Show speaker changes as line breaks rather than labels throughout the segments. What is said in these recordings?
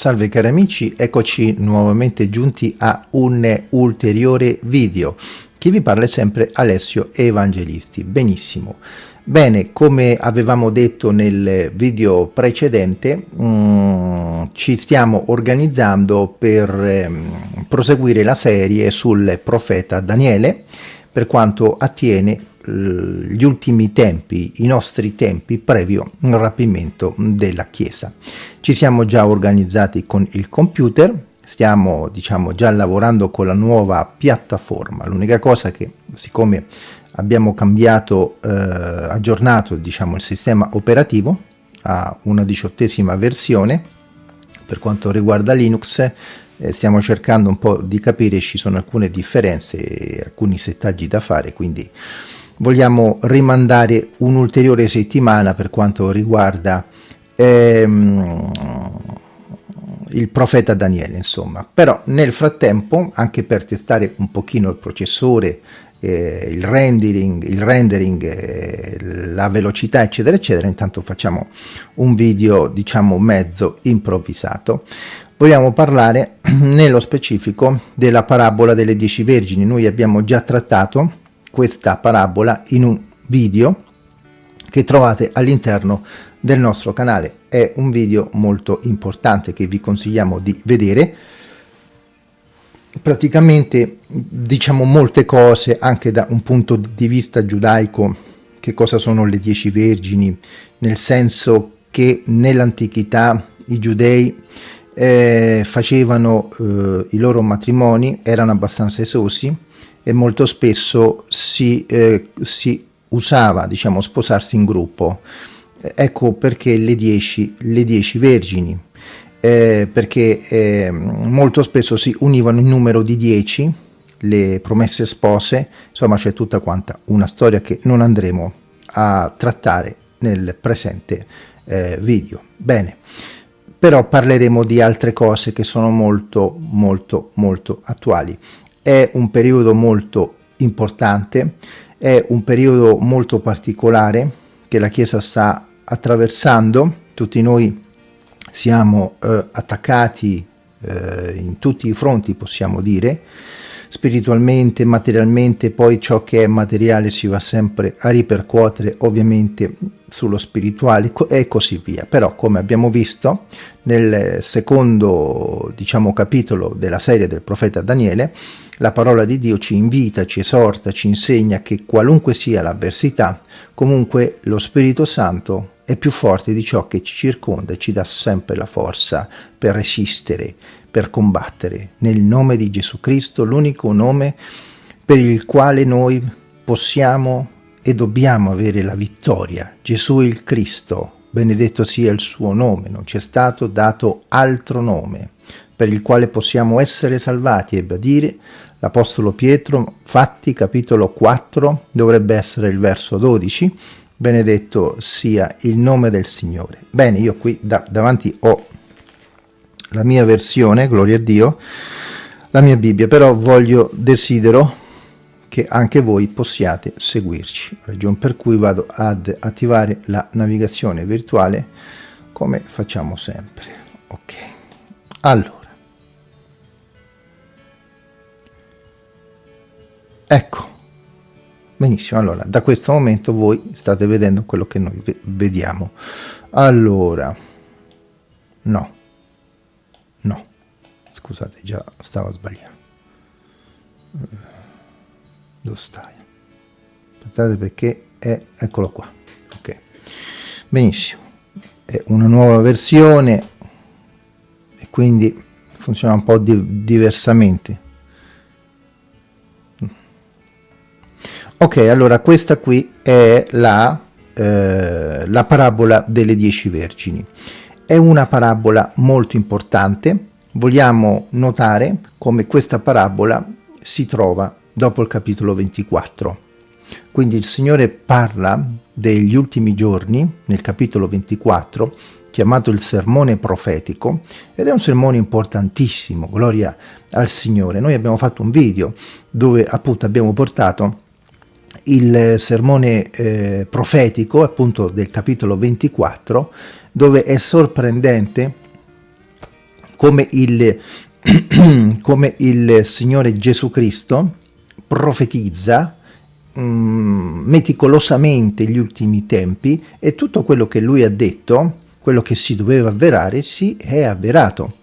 Salve cari amici, eccoci nuovamente giunti a un ulteriore video. Chi vi parla sempre Alessio Evangelisti. Benissimo. Bene, come avevamo detto nel video precedente, um, ci stiamo organizzando per um, proseguire la serie sul profeta Daniele per quanto attiene gli ultimi tempi, i nostri tempi previo rapimento della Chiesa. Ci siamo già organizzati con il computer, stiamo diciamo già lavorando con la nuova piattaforma, l'unica cosa che siccome abbiamo cambiato, eh, aggiornato diciamo il sistema operativo a una diciottesima versione, per quanto riguarda Linux eh, stiamo cercando un po' di capire, ci sono alcune differenze, alcuni settaggi da fare, quindi vogliamo rimandare un'ulteriore settimana per quanto riguarda ehm, il profeta Daniele insomma. Però nel frattempo anche per testare un pochino il processore eh, il rendering, il rendering eh, la velocità eccetera eccetera intanto facciamo un video diciamo mezzo improvvisato. Vogliamo parlare nello specifico della parabola delle dieci vergini. Noi abbiamo già trattato questa parabola in un video che trovate all'interno del nostro canale. È un video molto importante che vi consigliamo di vedere. Praticamente diciamo molte cose anche da un punto di vista giudaico, che cosa sono le dieci vergini, nel senso che nell'antichità i giudei eh, facevano eh, i loro matrimoni, erano abbastanza esosi, e molto spesso si, eh, si usava diciamo, sposarsi in gruppo. Ecco perché le dieci, le dieci vergini, eh, perché eh, molto spesso si univano in numero di dieci le promesse spose, insomma c'è tutta quanta una storia che non andremo a trattare nel presente eh, video. Bene, però parleremo di altre cose che sono molto molto molto attuali è un periodo molto importante, è un periodo molto particolare che la Chiesa sta attraversando, tutti noi siamo eh, attaccati eh, in tutti i fronti possiamo dire, spiritualmente, materialmente, poi ciò che è materiale si va sempre a ripercuotere ovviamente sullo spirituale e così via. Però come abbiamo visto nel secondo diciamo capitolo della serie del profeta Daniele, la parola di Dio ci invita, ci esorta, ci insegna che qualunque sia l'avversità, comunque lo Spirito Santo è più forte di ciò che ci circonda e ci dà sempre la forza per resistere, per combattere. Nel nome di Gesù Cristo, l'unico nome per il quale noi possiamo e dobbiamo avere la vittoria. Gesù il Cristo, benedetto sia il suo nome, non ci è stato dato altro nome per il quale possiamo essere salvati, a dire l'Apostolo Pietro, Fatti capitolo 4, dovrebbe essere il verso 12, benedetto sia il nome del Signore. Bene, io qui da, davanti ho la mia versione, gloria a Dio, la mia Bibbia, però voglio, desidero che anche voi possiate seguirci, ragione per cui vado ad attivare la navigazione virtuale come facciamo sempre. Ok, allora. Ecco, benissimo, allora da questo momento voi state vedendo quello che noi vediamo. Allora, no, no, scusate, già stavo sbagliando. Dove stai? Aspettate perché è, eccolo qua, ok, benissimo, è una nuova versione e quindi funziona un po' di, diversamente Ok, allora questa qui è la, eh, la parabola delle dieci vergini. È una parabola molto importante. Vogliamo notare come questa parabola si trova dopo il capitolo 24. Quindi il Signore parla degli ultimi giorni nel capitolo 24 chiamato il sermone profetico ed è un sermone importantissimo, gloria al Signore. Noi abbiamo fatto un video dove appunto abbiamo portato il sermone eh, profetico appunto del capitolo 24 dove è sorprendente come il, come il Signore Gesù Cristo profetizza mm, meticolosamente gli ultimi tempi e tutto quello che lui ha detto, quello che si doveva avverare, si è avverato.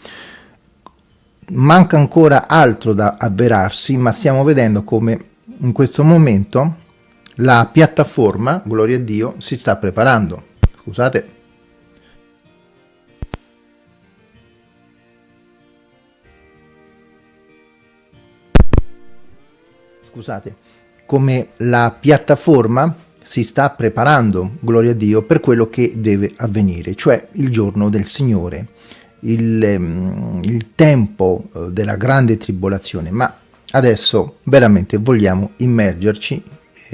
Manca ancora altro da avverarsi, ma stiamo vedendo come in questo momento la piattaforma, gloria a Dio, si sta preparando. Scusate. Scusate, come la piattaforma si sta preparando, gloria a Dio, per quello che deve avvenire, cioè il giorno del Signore, il, ehm, il tempo eh, della grande tribolazione, ma adesso veramente vogliamo immergerci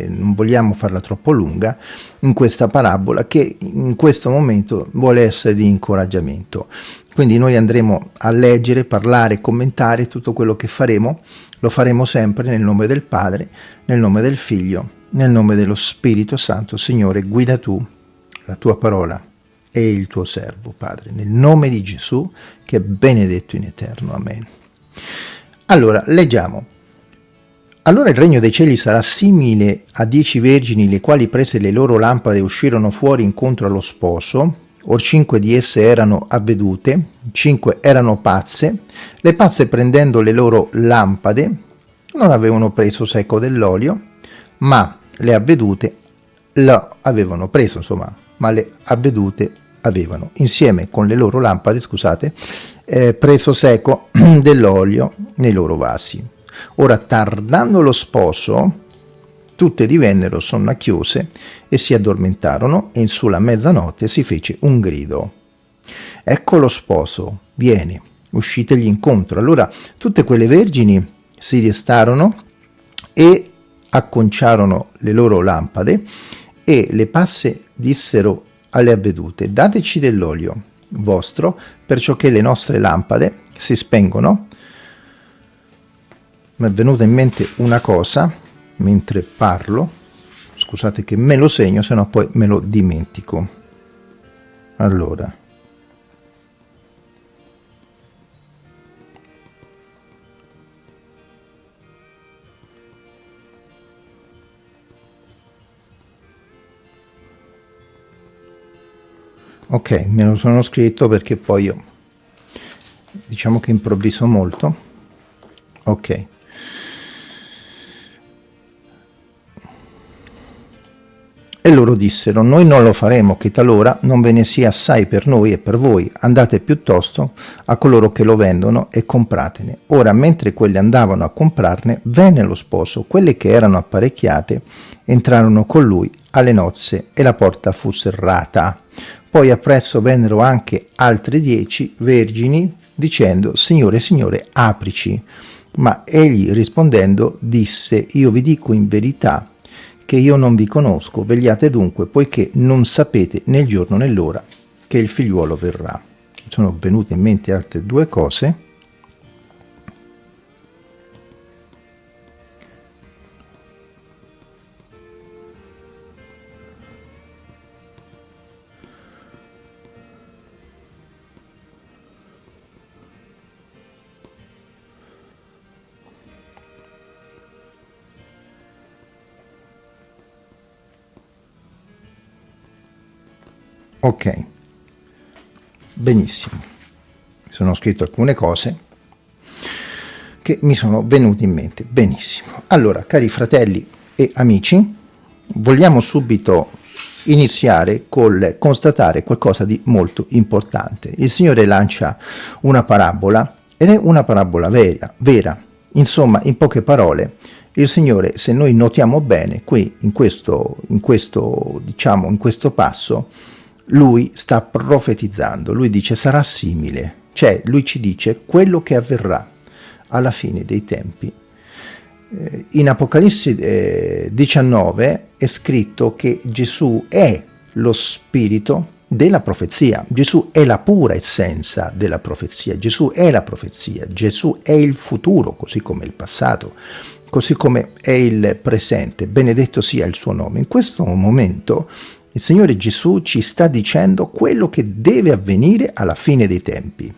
non vogliamo farla troppo lunga, in questa parabola che in questo momento vuole essere di incoraggiamento. Quindi noi andremo a leggere, parlare, commentare tutto quello che faremo, lo faremo sempre nel nome del Padre, nel nome del Figlio, nel nome dello Spirito Santo. Signore, guida tu la tua parola e il tuo servo, Padre, nel nome di Gesù, che è benedetto in eterno. Amen. Allora, leggiamo. Allora il regno dei cieli sarà simile a dieci vergini, le quali prese le loro lampade uscirono fuori incontro allo sposo, or cinque di esse erano avvedute, cinque erano pazze, le pazze prendendo le loro lampade non avevano preso secco dell'olio, ma le avvedute lo avevano preso, insomma, ma le avvedute avevano, insieme con le loro lampade, scusate, eh, preso secco dell'olio nei loro vasi. Ora, tardando lo sposo, tutte divennero sonnacchiose e si addormentarono e sulla mezzanotte si fece un grido. Ecco lo sposo, vieni, uscitegli incontro. Allora tutte quelle vergini si restarono e acconciarono le loro lampade e le passe dissero alle avvedute, dateci dell'olio vostro, perciò che le nostre lampade si spengono mi è venuta in mente una cosa mentre parlo, scusate che me lo segno, se no poi me lo dimentico. Allora. Ok, me lo sono scritto perché poi io diciamo che improvviso molto. Ok. E loro dissero, noi non lo faremo, che talora non ve ne sia assai per noi e per voi, andate piuttosto a coloro che lo vendono e compratene. Ora, mentre quelli andavano a comprarne, venne lo sposo, quelle che erano apparecchiate entrarono con lui alle nozze e la porta fu serrata. Poi appresso vennero anche altre dieci vergini, dicendo, Signore, Signore, aprici. Ma egli rispondendo disse, io vi dico in verità, che io non vi conosco, vegliate dunque, poiché non sapete nel giorno né l'ora che il figliuolo verrà. Sono venute in mente altre due cose. Ok. Benissimo. Mi sono scritto alcune cose che mi sono venute in mente. Benissimo. Allora cari fratelli e amici vogliamo subito iniziare col constatare qualcosa di molto importante. Il signore lancia una parabola ed è una parabola vera vera. Insomma in poche parole il Signore, se noi notiamo bene, qui in questo, in questo, diciamo, in questo passo, lui sta profetizzando, lui dice sarà simile, cioè lui ci dice quello che avverrà alla fine dei tempi. Eh, in Apocalisse 19 eh, è scritto che Gesù è lo spirito della profezia, Gesù è la pura essenza della profezia, Gesù è la profezia, Gesù è il futuro così come il passato, così come è il presente, benedetto sia il suo nome. In questo momento il Signore Gesù ci sta dicendo quello che deve avvenire alla fine dei tempi.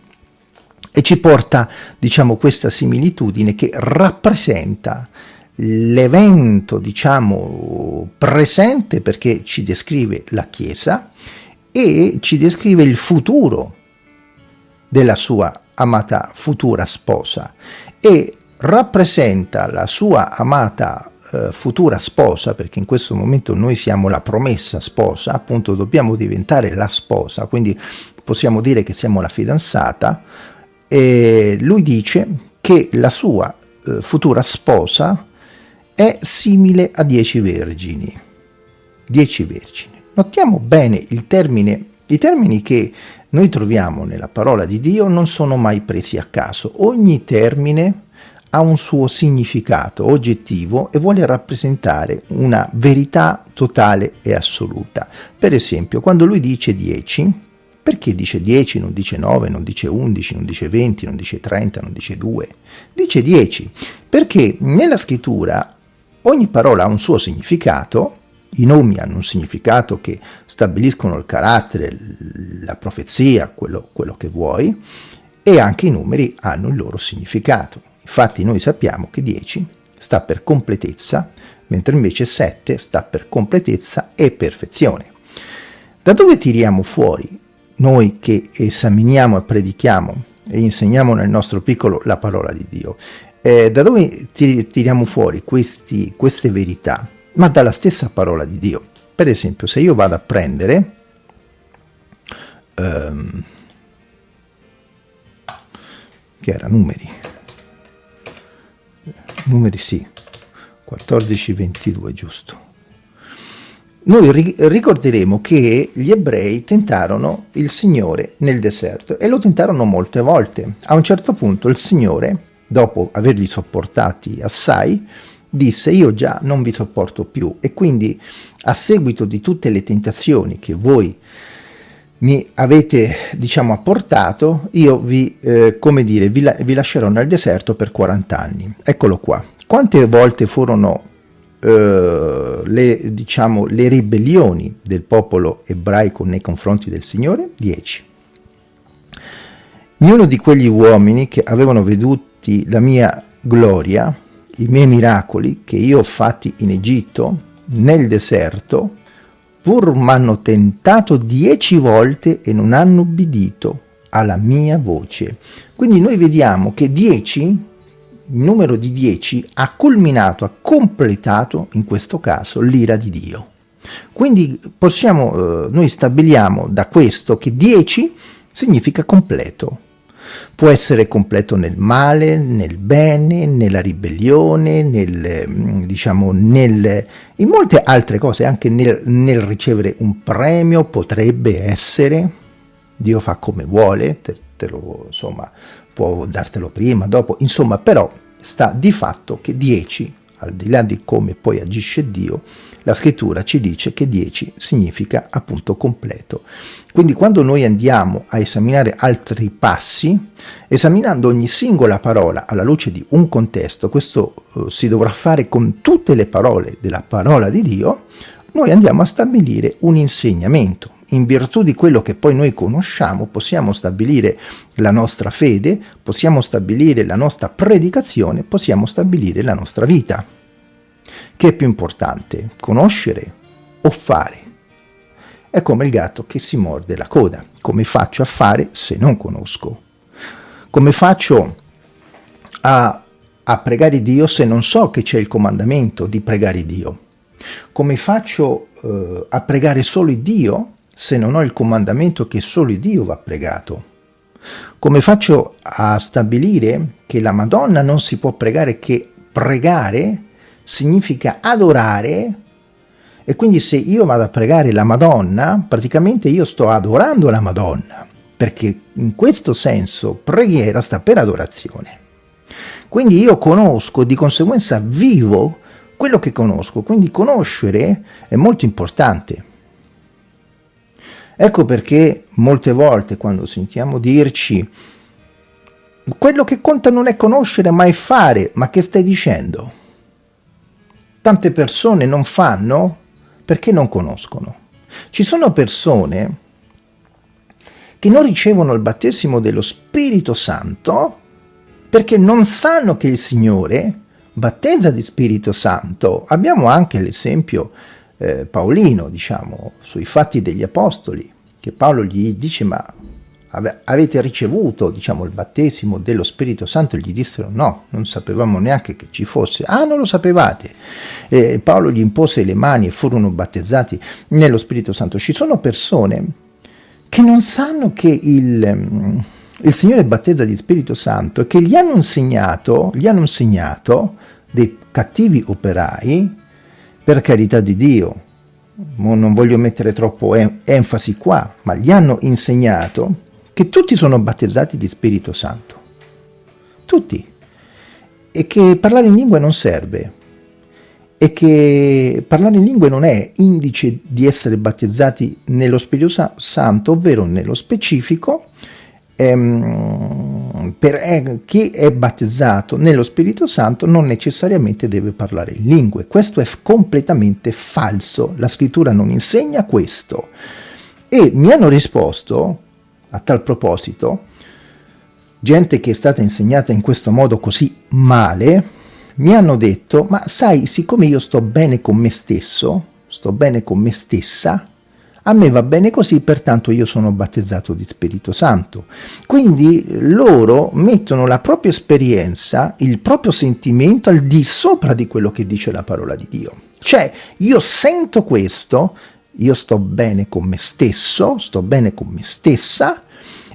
e ci porta, diciamo, questa similitudine che rappresenta l'evento, diciamo, presente perché ci descrive la Chiesa e ci descrive il futuro della sua amata futura sposa e rappresenta la sua amata eh, futura sposa, perché in questo momento noi siamo la promessa sposa, appunto dobbiamo diventare la sposa, quindi possiamo dire che siamo la fidanzata, e lui dice che la sua eh, futura sposa è simile a dieci vergini. Dieci vergini. Notiamo bene il termine, i termini che noi troviamo nella parola di Dio non sono mai presi a caso. Ogni termine ha un suo significato oggettivo e vuole rappresentare una verità totale e assoluta. Per esempio, quando lui dice 10, perché dice 10, non dice 9, non dice 11, non dice 20, non dice 30, non dice 2? Dice 10 perché nella scrittura ogni parola ha un suo significato, i nomi hanno un significato che stabiliscono il carattere, la profezia, quello, quello che vuoi, e anche i numeri hanno il loro significato. Infatti noi sappiamo che 10 sta per completezza, mentre invece 7 sta per completezza e perfezione. Da dove tiriamo fuori noi che esaminiamo e predichiamo e insegniamo nel nostro piccolo la parola di Dio, eh, da dove tiriamo fuori questi, queste verità? Ma dalla stessa parola di Dio. Per esempio, se io vado a prendere ehm, che era numeri, numeri sì, 14, 22 giusto. Noi ricorderemo che gli ebrei tentarono il Signore nel deserto e lo tentarono molte volte. A un certo punto il Signore, dopo averli sopportati assai, disse io già non vi sopporto più e quindi a seguito di tutte le tentazioni che voi mi avete diciamo apportato io vi eh, come dire vi, la vi lascerò nel deserto per 40 anni eccolo qua quante volte furono eh, le, diciamo, le ribellioni del popolo ebraico nei confronti del Signore? 10. Ognuno di quegli uomini che avevano veduti la mia gloria, i miei miracoli che io ho fatti in Egitto, nel deserto, pur m'hanno tentato dieci volte e non hanno ubbidito alla mia voce. Quindi noi vediamo che dieci il numero di 10 ha culminato, ha completato in questo caso l'ira di Dio. Quindi possiamo, eh, noi stabiliamo da questo che 10 significa completo. Può essere completo nel male, nel bene, nella ribellione, nel, mm, diciamo, nel, in molte altre cose, anche nel, nel ricevere un premio potrebbe essere, Dio fa come vuole, te, te lo, insomma, può dartelo prima, dopo, insomma, però sta di fatto che 10, al di là di come poi agisce Dio, la scrittura ci dice che 10 significa appunto completo. Quindi quando noi andiamo a esaminare altri passi, esaminando ogni singola parola alla luce di un contesto, questo eh, si dovrà fare con tutte le parole della parola di Dio, noi andiamo a stabilire un insegnamento, in virtù di quello che poi noi conosciamo, possiamo stabilire la nostra fede, possiamo stabilire la nostra predicazione, possiamo stabilire la nostra vita. Che è più importante, conoscere o fare? È come il gatto che si morde la coda. Come faccio a fare se non conosco? Come faccio a, a pregare Dio se non so che c'è il comandamento di pregare Dio? Come faccio eh, a pregare solo Dio se non ho il comandamento che solo Dio va pregato? Come faccio a stabilire che la Madonna non si può pregare che pregare significa adorare e quindi se io vado a pregare la Madonna, praticamente io sto adorando la Madonna, perché in questo senso preghiera sta per adorazione. Quindi io conosco, di conseguenza vivo quello che conosco, quindi conoscere è molto importante. Ecco perché molte volte quando sentiamo dirci quello che conta non è conoscere ma è fare, ma che stai dicendo? Tante persone non fanno perché non conoscono. Ci sono persone che non ricevono il battesimo dello Spirito Santo perché non sanno che il Signore battezza di Spirito Santo. Abbiamo anche l'esempio eh, paolino, diciamo, sui fatti degli Apostoli, che Paolo gli dice ma avete ricevuto diciamo, il battesimo dello Spirito Santo? Gli dissero no, non sapevamo neanche che ci fosse. Ah, non lo sapevate. E Paolo gli impose le mani e furono battezzati nello Spirito Santo. Ci sono persone che non sanno che il, il Signore battezza di Spirito Santo e che gli hanno insegnato, gli hanno insegnato dei cattivi operai, per carità di Dio, non voglio mettere troppo enfasi qua, ma gli hanno insegnato che tutti sono battezzati di Spirito Santo. Tutti. E che parlare in lingue non serve. E che parlare in lingue non è indice di essere battezzati nello Spirito Santo, ovvero nello specifico, ehm, per eh, chi è battezzato nello Spirito Santo non necessariamente deve parlare in lingue. Questo è completamente falso. La scrittura non insegna questo. E mi hanno risposto a tal proposito, gente che è stata insegnata in questo modo così male, mi hanno detto, ma sai, siccome io sto bene con me stesso, sto bene con me stessa, a me va bene così, pertanto io sono battezzato di Spirito Santo. Quindi loro mettono la propria esperienza, il proprio sentimento al di sopra di quello che dice la parola di Dio. Cioè, io sento questo, io sto bene con me stesso, sto bene con me stessa,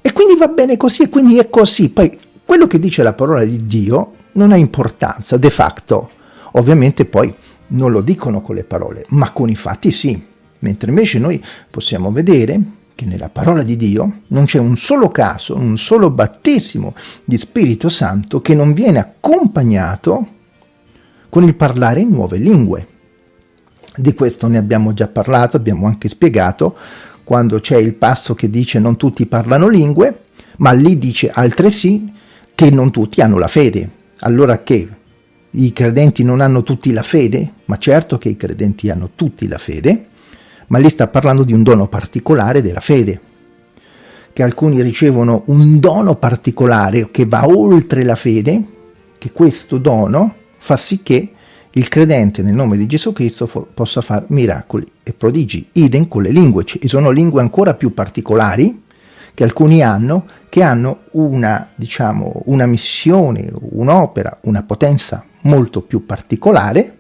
e quindi va bene così, e quindi è così. Poi quello che dice la parola di Dio non ha importanza, de facto. Ovviamente poi non lo dicono con le parole, ma con i fatti sì. Mentre invece noi possiamo vedere che nella parola di Dio non c'è un solo caso, un solo battesimo di Spirito Santo che non viene accompagnato con il parlare in nuove lingue. Di questo ne abbiamo già parlato, abbiamo anche spiegato quando c'è il passo che dice non tutti parlano lingue, ma lì dice altresì che non tutti hanno la fede. Allora che i credenti non hanno tutti la fede? Ma certo che i credenti hanno tutti la fede, ma lì sta parlando di un dono particolare della fede, che alcuni ricevono un dono particolare che va oltre la fede, che questo dono fa sì che il credente nel nome di Gesù Cristo possa fare miracoli e prodigi. Idem con le lingue, ci sono lingue ancora più particolari che alcuni hanno, che hanno una, diciamo, una missione, un'opera, una potenza molto più particolare,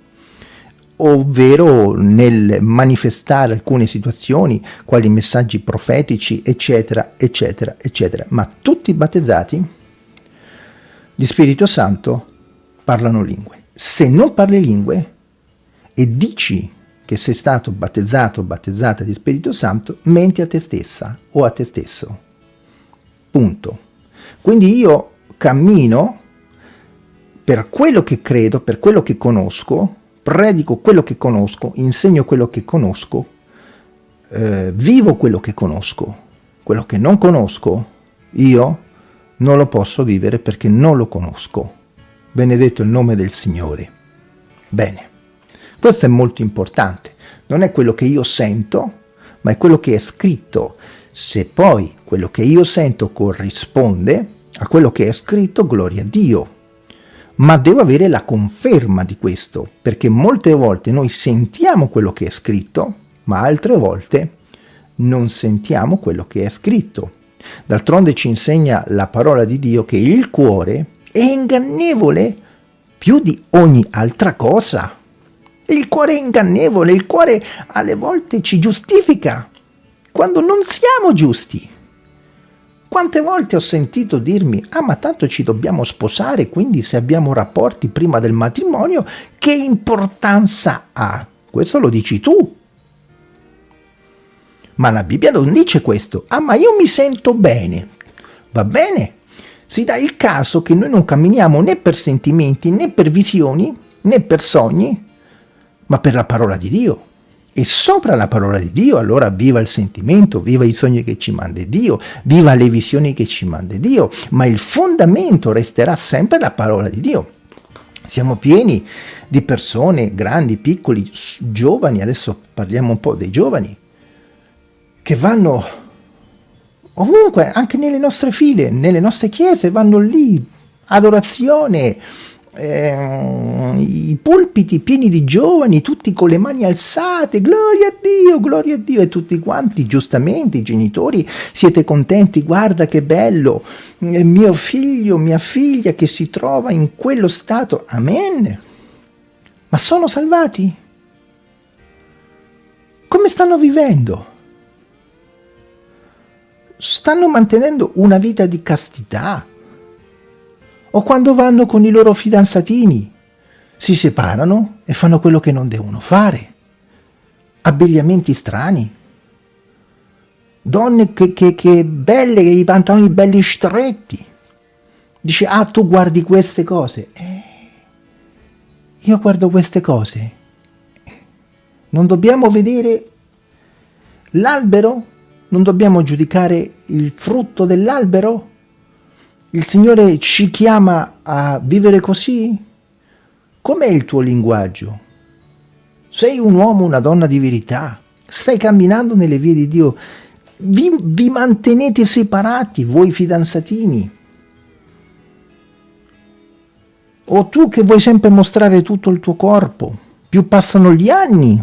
ovvero nel manifestare alcune situazioni, quali messaggi profetici, eccetera, eccetera, eccetera. Ma tutti i battezzati di Spirito Santo parlano lingue se non parli lingue e dici che sei stato battezzato o battezzata di Spirito Santo, menti a te stessa o a te stesso. Punto. Quindi io cammino per quello che credo, per quello che conosco, predico quello che conosco, insegno quello che conosco, eh, vivo quello che conosco. Quello che non conosco, io non lo posso vivere perché non lo conosco benedetto il nome del Signore. Bene, questo è molto importante, non è quello che io sento, ma è quello che è scritto. Se poi quello che io sento corrisponde a quello che è scritto, gloria a Dio. Ma devo avere la conferma di questo, perché molte volte noi sentiamo quello che è scritto, ma altre volte non sentiamo quello che è scritto. D'altronde ci insegna la parola di Dio che il cuore è ingannevole più di ogni altra cosa. Il cuore è ingannevole, il cuore alle volte ci giustifica quando non siamo giusti. Quante volte ho sentito dirmi, ah ma tanto ci dobbiamo sposare, quindi se abbiamo rapporti prima del matrimonio, che importanza ha? Questo lo dici tu. Ma la Bibbia non dice questo. Ah ma io mi sento bene. Va bene, si dà il caso che noi non camminiamo né per sentimenti, né per visioni, né per sogni, ma per la parola di Dio. E sopra la parola di Dio, allora viva il sentimento, viva i sogni che ci manda Dio, viva le visioni che ci manda Dio, ma il fondamento resterà sempre la parola di Dio. Siamo pieni di persone, grandi, piccoli, giovani, adesso parliamo un po' dei giovani, che vanno ovunque, anche nelle nostre file, nelle nostre chiese, vanno lì, adorazione, eh, i pulpiti pieni di giovani, tutti con le mani alzate, gloria a Dio, gloria a Dio, e tutti quanti, giustamente, i genitori, siete contenti, guarda che bello, eh, mio figlio, mia figlia che si trova in quello stato, amen. Ma sono salvati? Come stanno vivendo? Stanno mantenendo una vita di castità? O quando vanno con i loro fidanzatini, si separano e fanno quello che non devono fare? Abbigliamenti strani? Donne che, che, che belle, i pantaloni belli stretti. Dice, ah, tu guardi queste cose. Eh, io guardo queste cose non dobbiamo vedere l'albero? Non dobbiamo giudicare il frutto dell'albero? Il Signore ci chiama a vivere così? Com'è il tuo linguaggio? Sei un uomo, una donna di verità? Stai camminando nelle vie di Dio? Vi, vi mantenete separati, voi fidanzatini? O tu che vuoi sempre mostrare tutto il tuo corpo? più passano gli anni,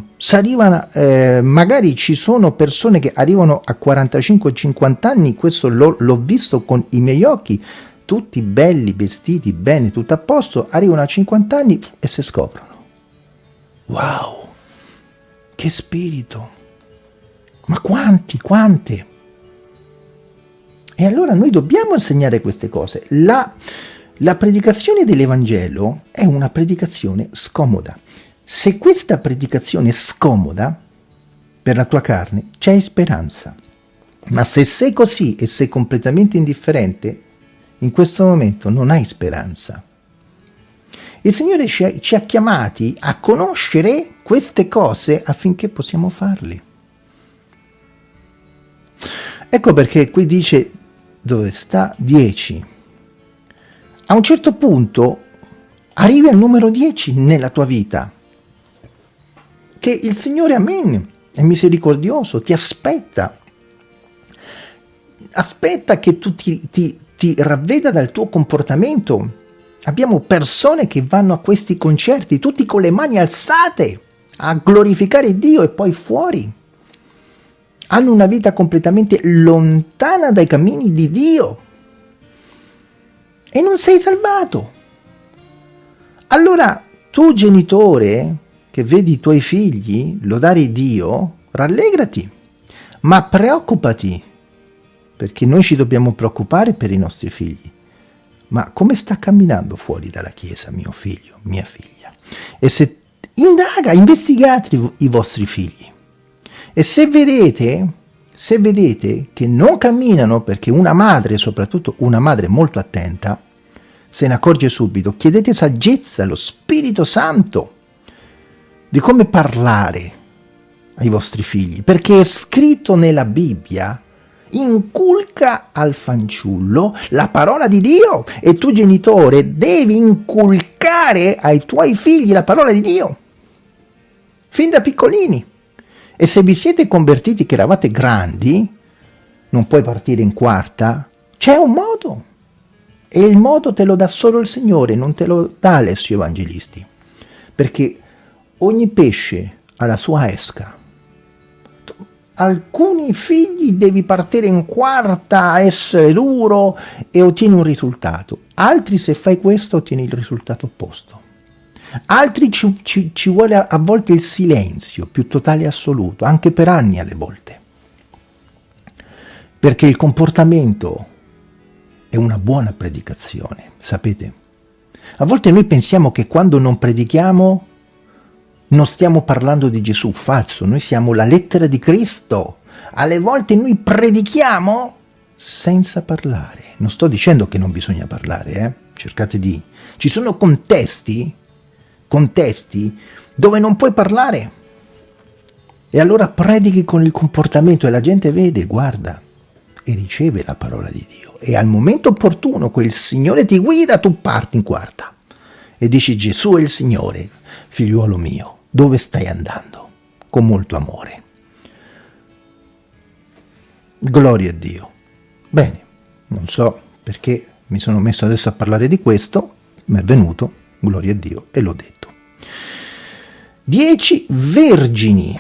eh, magari ci sono persone che arrivano a 45-50 anni, questo l'ho visto con i miei occhi, tutti belli, vestiti bene, tutto a posto, arrivano a 50 anni e si scoprono. Wow, che spirito! Ma quanti, quante? E allora noi dobbiamo insegnare queste cose. La, la predicazione dell'Evangelo è una predicazione scomoda. Se questa predicazione è scomoda per la tua carne, c'è speranza. Ma se sei così e sei completamente indifferente, in questo momento non hai speranza. Il Signore ci ha, ci ha chiamati a conoscere queste cose affinché possiamo farle. Ecco perché qui dice dove sta 10. A un certo punto arrivi al numero 10 nella tua vita che il Signore, amen, è misericordioso, ti aspetta. Aspetta che tu ti, ti, ti ravveda dal tuo comportamento. Abbiamo persone che vanno a questi concerti tutti con le mani alzate a glorificare Dio e poi fuori. Hanno una vita completamente lontana dai cammini di Dio. E non sei salvato. Allora, tu genitore, che vedi i tuoi figli lodare Dio, rallegrati, ma preoccupati, perché noi ci dobbiamo preoccupare per i nostri figli. Ma come sta camminando fuori dalla Chiesa mio figlio, mia figlia? E se indaga, investigate i vostri figli. E se vedete, se vedete che non camminano perché una madre, soprattutto una madre molto attenta, se ne accorge subito, chiedete saggezza allo Spirito Santo di come parlare ai vostri figli, perché è scritto nella Bibbia, inculca al fanciullo la parola di Dio e tu genitore devi inculcare ai tuoi figli la parola di Dio, fin da piccolini. E se vi siete convertiti che eravate grandi, non puoi partire in quarta, c'è un modo. E il modo te lo dà solo il Signore, non te lo dà Alessio Evangelisti. Perché ogni pesce ha la sua esca. Alcuni figli devi partire in quarta, essere duro e ottieni un risultato. Altri se fai questo ottieni il risultato opposto. Altri ci, ci, ci vuole a volte il silenzio più totale e assoluto, anche per anni alle volte. Perché il comportamento è una buona predicazione, sapete? A volte noi pensiamo che quando non predichiamo non stiamo parlando di Gesù, falso, noi siamo la lettera di Cristo. Alle volte noi predichiamo senza parlare. Non sto dicendo che non bisogna parlare, eh? cercate di... Ci sono contesti, contesti dove non puoi parlare. E allora predichi con il comportamento e la gente vede, guarda, e riceve la parola di Dio. E al momento opportuno quel Signore ti guida, tu parti in quarta e dici Gesù è il Signore, figliuolo mio dove stai andando, con molto amore. Gloria a Dio. Bene, non so perché mi sono messo adesso a parlare di questo, mi è venuto, gloria a Dio, e l'ho detto. Dieci vergini.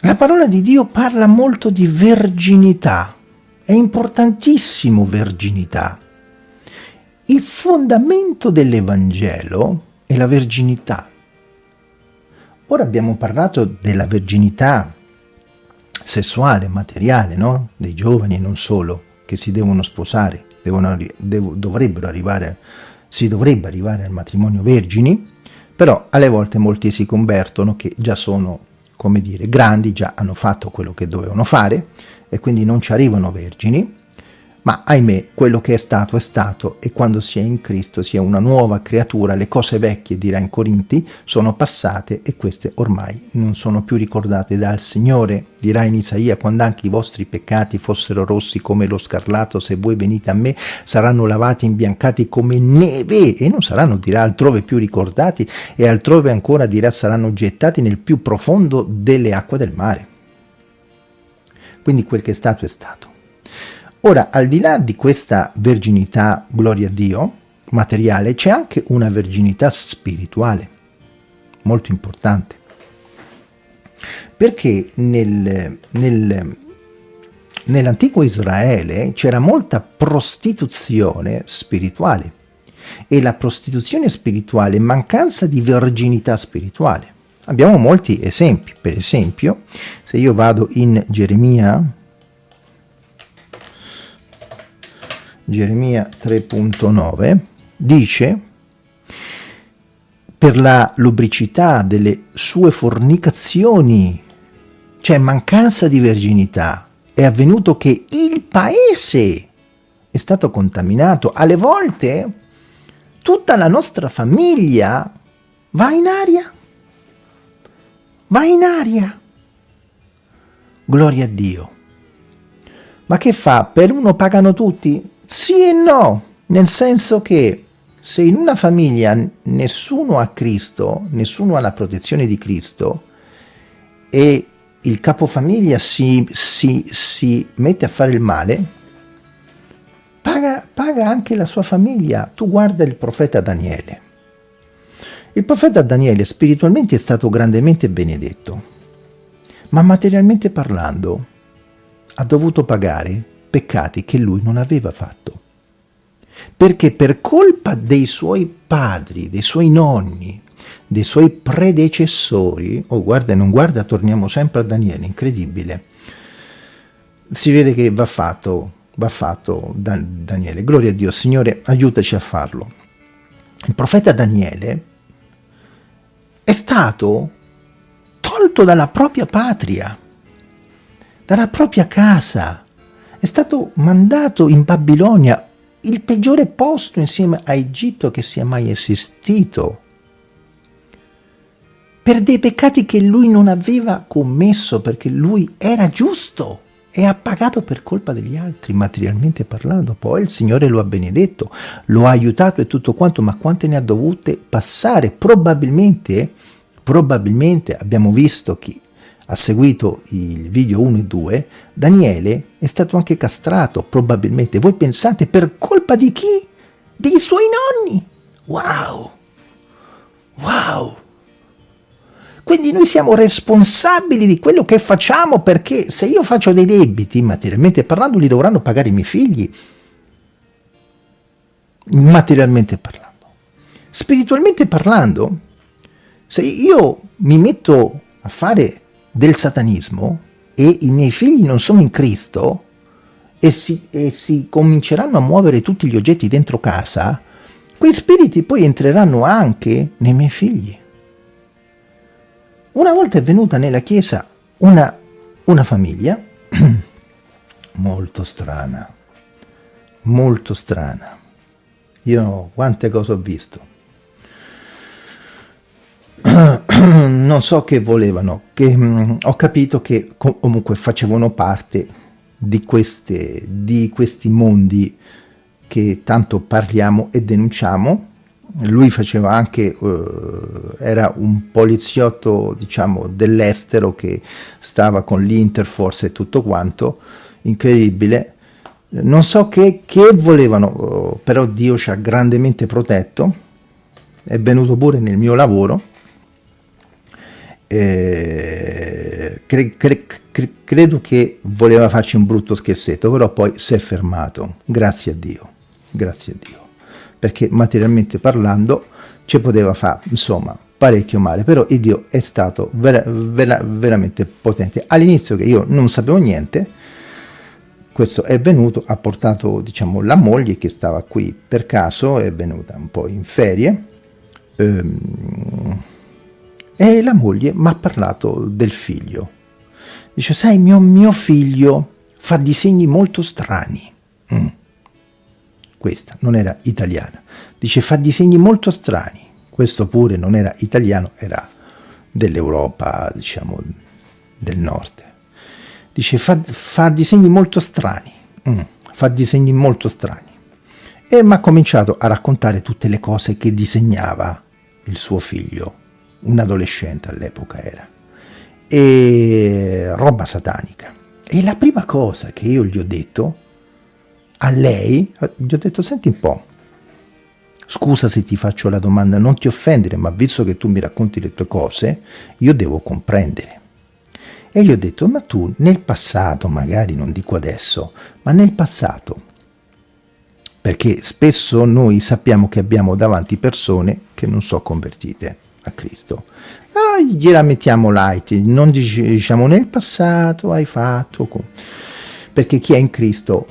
La parola di Dio parla molto di verginità, è importantissimo verginità. Il fondamento dell'Evangelo è la verginità. Ora abbiamo parlato della verginità sessuale, materiale, no? dei giovani e non solo, che si devono sposare, devono, devo, dovrebbero arrivare, si dovrebbe arrivare al matrimonio vergini, però alle volte molti si convertono che già sono, come dire, grandi, già hanno fatto quello che dovevano fare e quindi non ci arrivano vergini, ma ahimè, quello che è stato è stato e quando si è in Cristo si è una nuova creatura, le cose vecchie, dirà in Corinti, sono passate e queste ormai non sono più ricordate dal Signore. Dirà in Isaia, quando anche i vostri peccati fossero rossi come lo scarlato, se voi venite a me, saranno lavati imbiancati come neve e non saranno, dirà, altrove più ricordati e altrove ancora, dirà, saranno gettati nel più profondo delle acque del mare. Quindi quel che è stato è stato. Ora, al di là di questa verginità, gloria a Dio, materiale, c'è anche una verginità spirituale, molto importante. Perché nel, nel, nell'antico Israele c'era molta prostituzione spirituale e la prostituzione spirituale mancanza di verginità spirituale. Abbiamo molti esempi, per esempio se io vado in Geremia Geremia 3.9, dice per la lubricità delle sue fornicazioni, cioè mancanza di verginità, è avvenuto che il paese è stato contaminato. Alle volte tutta la nostra famiglia va in aria, va in aria. Gloria a Dio. Ma che fa? Per uno pagano tutti? Sì e no, nel senso che se in una famiglia nessuno ha Cristo, nessuno ha la protezione di Cristo e il capofamiglia si, si, si mette a fare il male, paga, paga anche la sua famiglia. Tu guarda il profeta Daniele. Il profeta Daniele spiritualmente è stato grandemente benedetto, ma materialmente parlando ha dovuto pagare peccati che lui non aveva fatto. Perché per colpa dei suoi padri, dei suoi nonni, dei suoi predecessori, oh guarda non guarda, torniamo sempre a Daniele, incredibile, si vede che va fatto, va fatto da Daniele, gloria a Dio, Signore aiutaci a farlo. Il profeta Daniele è stato tolto dalla propria patria, dalla propria casa, è stato mandato in Babilonia, il peggiore posto insieme a Egitto che sia mai esistito, per dei peccati che lui non aveva commesso perché lui era giusto e ha pagato per colpa degli altri, materialmente parlando. Poi il Signore lo ha benedetto, lo ha aiutato e tutto quanto, ma quante ne ha dovute passare? Probabilmente, probabilmente abbiamo visto che ha seguito il video 1 e 2, Daniele è stato anche castrato, probabilmente. Voi pensate, per colpa di chi? Dei suoi nonni! Wow! Wow! Quindi noi siamo responsabili di quello che facciamo perché se io faccio dei debiti, materialmente parlando, li dovranno pagare i miei figli. Materialmente parlando. Spiritualmente parlando, se io mi metto a fare del satanismo e i miei figli non sono in Cristo e si, e si cominceranno a muovere tutti gli oggetti dentro casa, quei spiriti poi entreranno anche nei miei figli. Una volta è venuta nella chiesa una, una famiglia molto strana, molto strana. Io quante cose ho visto. non so che volevano, che mh, mm, ho capito che comunque facevano parte di, queste, di questi mondi che tanto parliamo e denunciamo. Lui faceva anche, uh, era un poliziotto diciamo dell'estero che stava con l'Interforce e tutto quanto, incredibile. Non so che, che volevano, però Dio ci ha grandemente protetto, è venuto pure nel mio lavoro, eh, cre, cre, cre, credo che voleva farci un brutto scherzetto, però poi si è fermato, grazie a Dio, grazie a Dio, perché materialmente parlando ci poteva fare, insomma, parecchio male, però il Dio è stato vera, vera, veramente potente. All'inizio che io non sapevo niente, questo è venuto, ha portato diciamo la moglie che stava qui per caso, è venuta un po' in ferie, ehm, e la moglie mi ha parlato del figlio. Dice, sai, mio, mio figlio fa disegni molto strani. Mm. Questa non era italiana. Dice, fa disegni molto strani questo pure non era italiano, era dell'Europa, diciamo, del nord. Dice, fa, fa disegni molto strani, mm, fa disegni molto strani. E mi ha cominciato a raccontare tutte le cose che disegnava il suo figlio, un adolescente all'epoca era, e roba satanica. E la prima cosa che io gli ho detto a lei, gli ho detto, senti un po', Scusa se ti faccio la domanda, non ti offendere, ma visto che tu mi racconti le tue cose, io devo comprendere. E gli ho detto, ma tu nel passato, magari non dico adesso, ma nel passato, perché spesso noi sappiamo che abbiamo davanti persone che non sono convertite a Cristo. Ah, gliela mettiamo light, non diciamo nel passato hai fatto, perché chi è in Cristo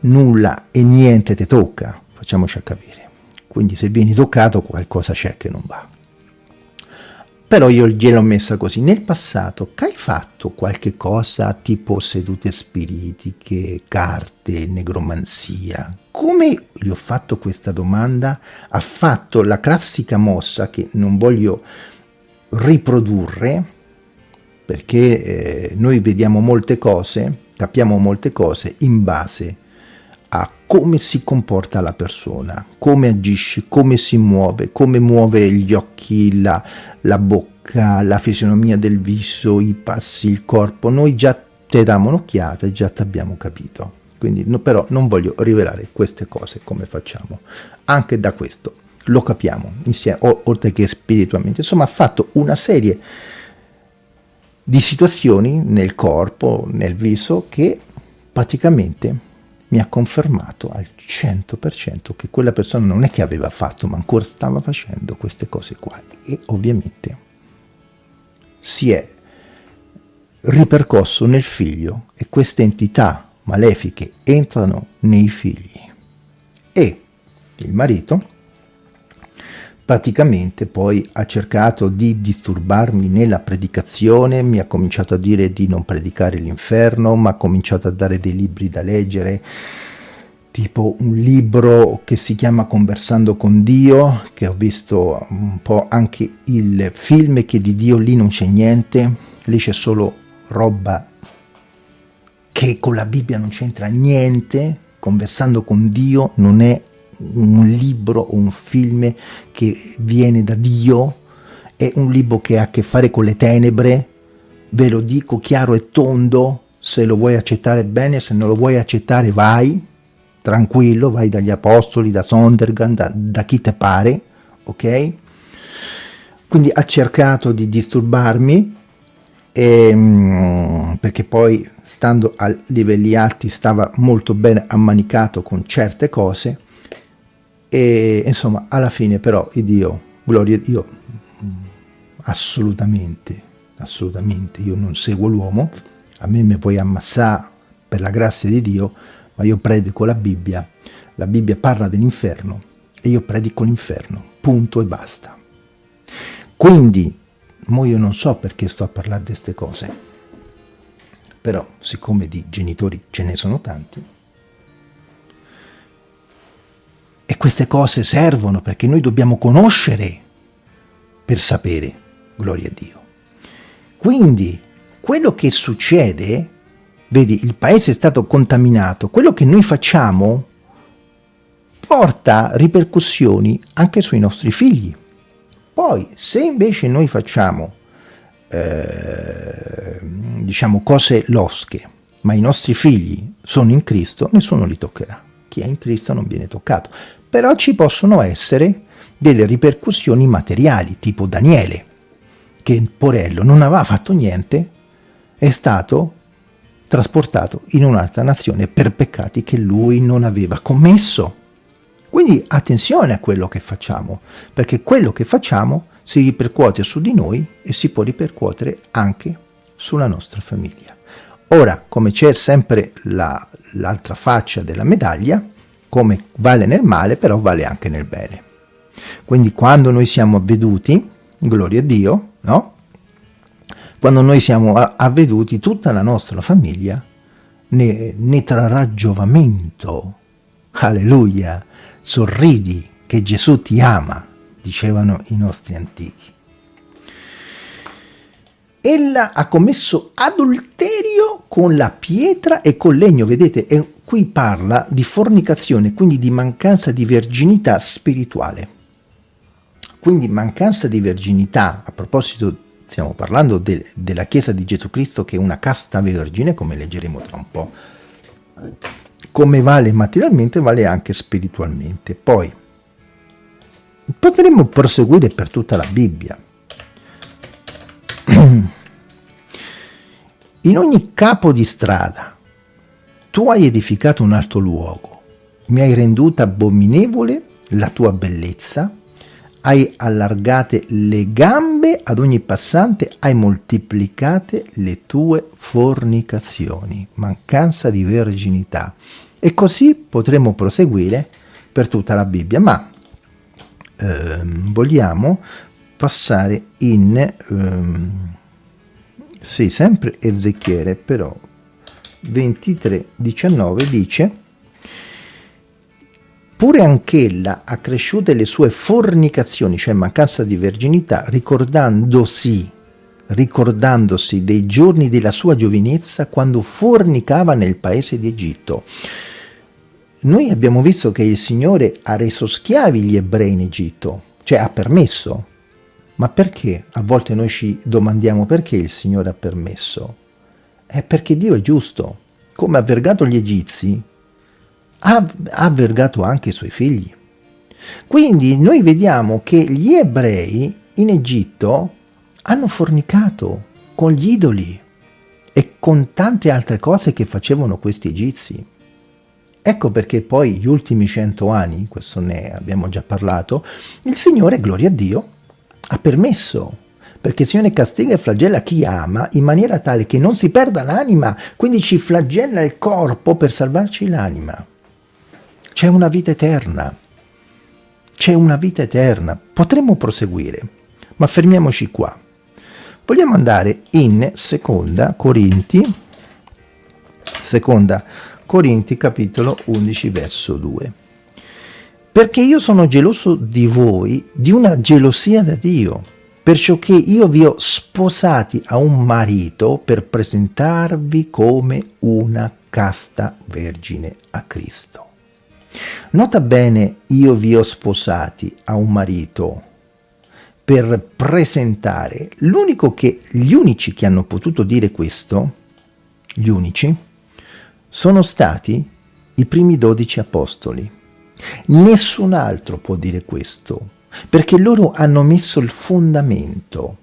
nulla e niente ti tocca, facciamoci a capire. Quindi se vieni toccato qualcosa c'è che non va. Però io gliel'ho messa così. Nel passato, che hai fatto qualche cosa tipo sedute spiritiche, carte, negromanzia? Come gli ho fatto questa domanda? Ha fatto la classica mossa che non voglio riprodurre, perché eh, noi vediamo molte cose, capiamo molte cose in base a come si comporta la persona, come agisce, come si muove, come muove gli occhi, la, la bocca, la fisionomia del viso, i passi, il corpo. Noi già te diamo un'occhiata e già ti abbiamo capito. Quindi no, però non voglio rivelare queste cose come facciamo. Anche da questo lo capiamo insieme, oltre che spiritualmente. Insomma ha fatto una serie di situazioni nel corpo, nel viso, che praticamente mi ha confermato al 100% che quella persona non è che aveva fatto, ma ancora stava facendo queste cose qua. E ovviamente si è ripercosso nel figlio e queste entità malefiche entrano nei figli. E il marito praticamente poi ha cercato di disturbarmi nella predicazione, mi ha cominciato a dire di non predicare l'inferno, mi ha cominciato a dare dei libri da leggere, tipo un libro che si chiama Conversando con Dio, che ho visto un po' anche il film che di Dio lì non c'è niente, lì c'è solo roba che con la Bibbia non c'entra niente, Conversando con Dio non è un libro o un film che viene da Dio, è un libro che ha a che fare con le tenebre, ve lo dico chiaro e tondo, se lo vuoi accettare bene, se non lo vuoi accettare vai, tranquillo, vai dagli apostoli, da Sondergan, da, da chi te pare, ok? Quindi ha cercato di disturbarmi, e, ehm, perché poi stando a livelli alti stava molto bene ammanicato con certe cose, e insomma alla fine però il Dio, gloria io assolutamente, assolutamente, io non seguo l'uomo, a me mi puoi ammassare per la grazia di Dio, ma io predico la Bibbia, la Bibbia parla dell'inferno e io predico l'inferno, punto e basta. Quindi, mo io non so perché sto a parlare di queste cose, però siccome di genitori ce ne sono tanti, E queste cose servono perché noi dobbiamo conoscere per sapere, gloria a Dio. Quindi, quello che succede, vedi, il paese è stato contaminato, quello che noi facciamo porta ripercussioni anche sui nostri figli. Poi, se invece noi facciamo, eh, diciamo, cose losche, ma i nostri figli sono in Cristo, nessuno li toccherà. Chi è in Cristo non viene toccato. Però ci possono essere delle ripercussioni materiali, tipo Daniele, che Porello non aveva fatto niente, è stato trasportato in un'altra nazione per peccati che lui non aveva commesso. Quindi attenzione a quello che facciamo, perché quello che facciamo si ripercuote su di noi e si può ripercuotere anche sulla nostra famiglia. Ora, come c'è sempre l'altra la, faccia della medaglia, come vale nel male, però vale anche nel bene. Quindi quando noi siamo avveduti, gloria a Dio, no? Quando noi siamo avveduti, tutta la nostra famiglia ne, ne trarrà giovamento. Alleluia! Sorridi che Gesù ti ama, dicevano i nostri antichi. Ella ha commesso adulterio con la pietra e col legno, vedete, e qui parla di fornicazione, quindi di mancanza di verginità spirituale. Quindi mancanza di verginità, a proposito stiamo parlando de della Chiesa di Gesù Cristo che è una casta vergine, come leggeremo tra un po'. Come vale materialmente, vale anche spiritualmente. Poi, potremmo proseguire per tutta la Bibbia. In ogni capo di strada tu hai edificato un alto luogo, mi hai renduta abominevole la tua bellezza, hai allargate le gambe ad ogni passante, hai moltiplicate le tue fornicazioni, mancanza di verginità. E così potremo proseguire per tutta la Bibbia, ma ehm, vogliamo passare in... Ehm, sì, sempre Ezechiele, però 23:19 dice Pure anch'ella ha cresciute le sue fornicazioni, cioè mancanza di verginità, ricordandosi, ricordandosi dei giorni della sua giovinezza quando fornicava nel paese di Egitto. Noi abbiamo visto che il Signore ha reso schiavi gli ebrei in Egitto, cioè ha permesso, ma perché? A volte noi ci domandiamo perché il Signore ha permesso. È perché Dio è giusto. Come ha vergato gli egizi, ha, vergato anche i suoi figli. Quindi noi vediamo che gli ebrei in Egitto hanno fornicato con gli idoli e con tante altre cose che facevano questi egizi. Ecco perché poi gli ultimi cento anni, questo ne abbiamo già parlato, il Signore, gloria a Dio, ha permesso, perché il Signore castiga e flagella chi ama in maniera tale che non si perda l'anima, quindi ci flagella il corpo per salvarci l'anima. C'è una vita eterna, c'è una vita eterna, potremmo proseguire, ma fermiamoci qua. Vogliamo andare in seconda Corinti, seconda Corinti capitolo 11 verso 2 perché io sono geloso di voi, di una gelosia da Dio, perciò che io vi ho sposati a un marito per presentarvi come una casta vergine a Cristo. Nota bene, io vi ho sposati a un marito per presentare, l'unico che, gli unici che hanno potuto dire questo, gli unici, sono stati i primi dodici apostoli. Nessun altro può dire questo, perché loro hanno messo il fondamento.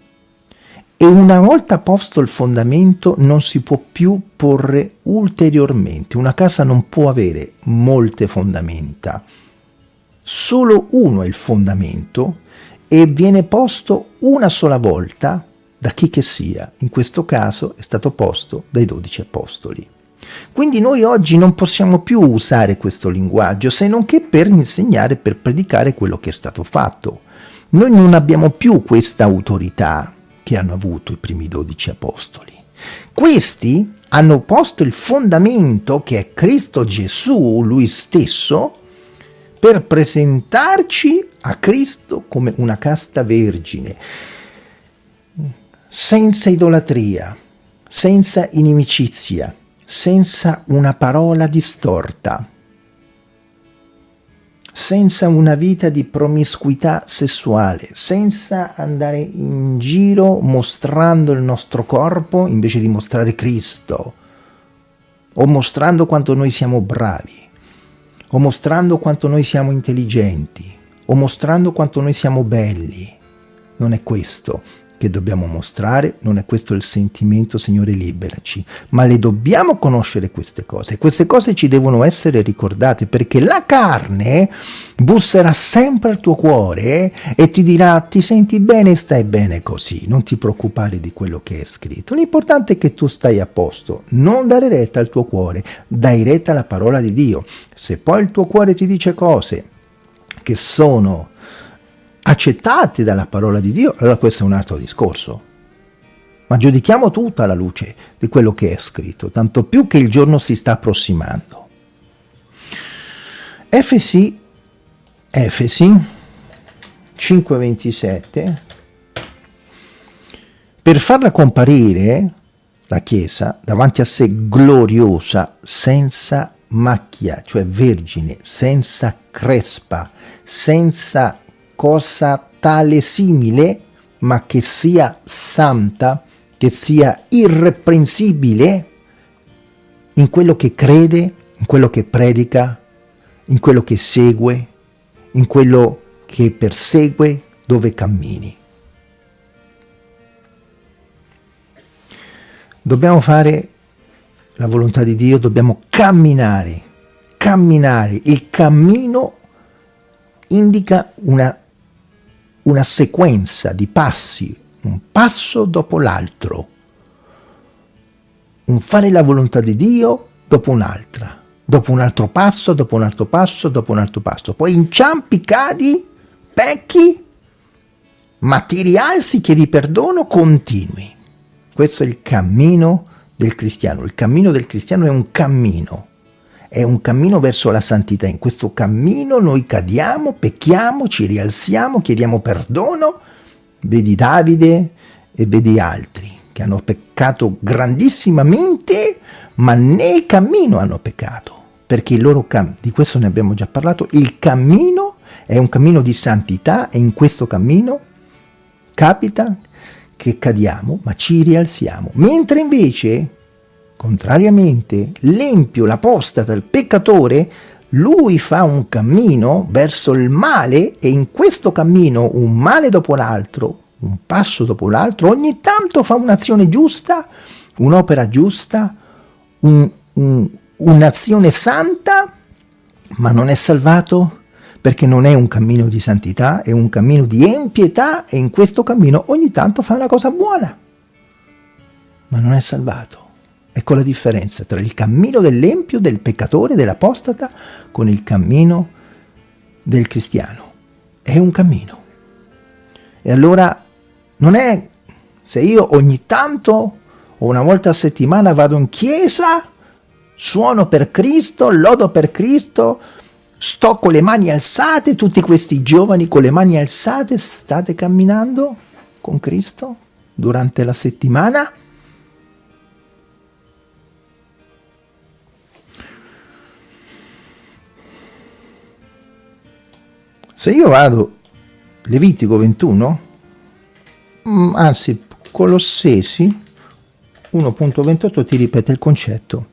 E una volta posto il fondamento non si può più porre ulteriormente. Una casa non può avere molte fondamenta. Solo uno è il fondamento e viene posto una sola volta da chi che sia. In questo caso è stato posto dai dodici apostoli. Quindi noi oggi non possiamo più usare questo linguaggio se non che per insegnare, per predicare quello che è stato fatto. Noi non abbiamo più questa autorità che hanno avuto i primi dodici apostoli. Questi hanno posto il fondamento che è Cristo Gesù, Lui stesso, per presentarci a Cristo come una casta vergine, senza idolatria, senza inimicizia, senza una parola distorta, senza una vita di promiscuità sessuale, senza andare in giro mostrando il nostro corpo invece di mostrare Cristo. o mostrando quanto noi siamo bravi, o mostrando quanto noi siamo intelligenti, o mostrando quanto noi siamo belli. Non è questo che dobbiamo mostrare, non è questo il sentimento, Signore, liberaci, ma le dobbiamo conoscere queste cose. Queste cose ci devono essere ricordate, perché la carne busserà sempre al tuo cuore e ti dirà ti senti bene, stai bene così, non ti preoccupare di quello che è scritto. L'importante è che tu stai a posto, non dare retta al tuo cuore, dai retta alla parola di Dio. Se poi il tuo cuore ti dice cose che sono accettati dalla parola di Dio, allora questo è un altro discorso. Ma giudichiamo tutta la luce di quello che è scritto, tanto più che il giorno si sta approssimando. Efesi, Efesi 5.27, per farla comparire, la Chiesa, davanti a sé gloriosa, senza macchia, cioè vergine, senza crespa, senza cosa tale simile, ma che sia santa, che sia irreprensibile in quello che crede, in quello che predica, in quello che segue, in quello che persegue, dove cammini. Dobbiamo fare la volontà di Dio, dobbiamo camminare, camminare. Il cammino indica una una sequenza di passi, un passo dopo l'altro, un fare la volontà di Dio dopo un'altra, dopo un altro passo, dopo un altro passo, dopo un altro passo. Poi inciampi, cadi, pecchi, ma ti rialzi, chiedi perdono, continui. Questo è il cammino del cristiano. Il cammino del cristiano è un cammino è un cammino verso la santità. In questo cammino noi cadiamo, pecchiamo, ci rialziamo, chiediamo perdono. Vedi Davide e vedi altri che hanno peccato grandissimamente, ma nel cammino hanno peccato. Perché il loro cammino, di questo ne abbiamo già parlato, il cammino è un cammino di santità e in questo cammino capita che cadiamo, ma ci rialziamo. Mentre invece Contrariamente, l'empio, l'apostata, il peccatore, lui fa un cammino verso il male e in questo cammino, un male dopo l'altro, un passo dopo l'altro, ogni tanto fa un'azione giusta, un'opera giusta, un, un, un'azione santa, ma non è salvato perché non è un cammino di santità, è un cammino di empietà e in questo cammino ogni tanto fa una cosa buona, ma non è salvato. Ecco la differenza tra il cammino dell'empio, del peccatore, dell'apostata, con il cammino del cristiano. È un cammino. E allora non è se io ogni tanto o una volta a settimana vado in chiesa, suono per Cristo, lodo per Cristo, sto con le mani alzate, tutti questi giovani con le mani alzate, state camminando con Cristo durante la settimana? Se io vado Levitico 21, mm, anzi Colossesi 1.28 ti ripete il concetto.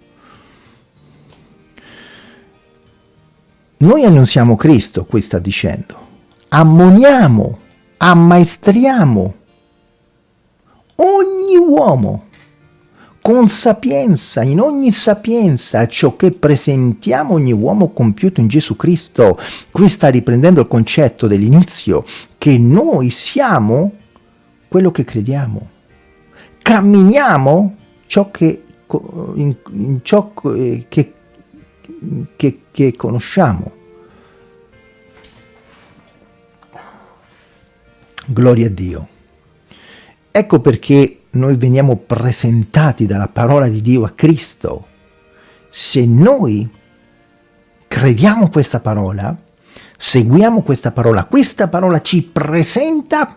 Noi annunziamo Cristo, qui sta dicendo, ammoniamo, ammaestriamo ogni uomo con sapienza, in ogni sapienza, ciò che presentiamo ogni uomo compiuto in Gesù Cristo. Qui sta riprendendo il concetto dell'inizio, che noi siamo quello che crediamo. Camminiamo ciò che, in, in ciò che, che, che conosciamo. Gloria a Dio. Ecco perché noi veniamo presentati dalla parola di Dio a Cristo, se noi crediamo questa parola, seguiamo questa parola, questa parola ci presenta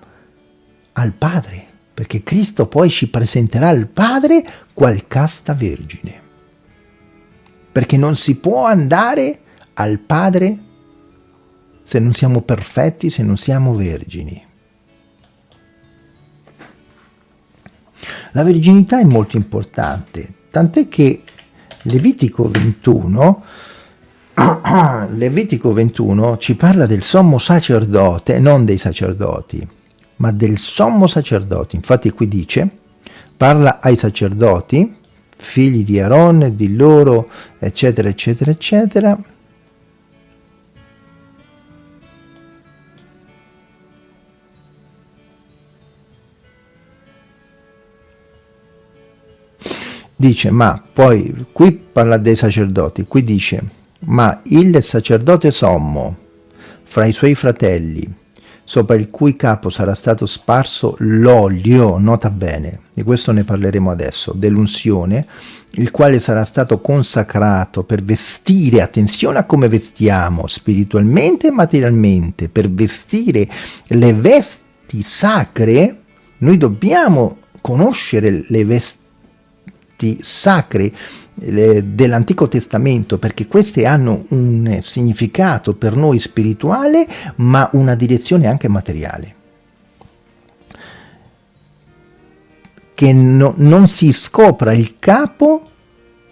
al Padre, perché Cristo poi ci presenterà al Padre qual casta vergine. Perché non si può andare al Padre se non siamo perfetti, se non siamo vergini. La verginità è molto importante, tant'è che Levitico 21 Levitico 21 ci parla del sommo sacerdote, non dei sacerdoti, ma del sommo sacerdote. Infatti qui dice, parla ai sacerdoti, figli di Aaron, di loro, eccetera, eccetera, eccetera, dice ma poi qui parla dei sacerdoti qui dice ma il sacerdote sommo fra i suoi fratelli sopra il cui capo sarà stato sparso l'olio nota bene di questo ne parleremo adesso dell'unzione il quale sarà stato consacrato per vestire attenzione a come vestiamo spiritualmente e materialmente per vestire le vesti sacre noi dobbiamo conoscere le vesti testi sacri dell'Antico Testamento perché queste hanno un significato per noi spirituale ma una direzione anche materiale. Che no, non si scopra il capo,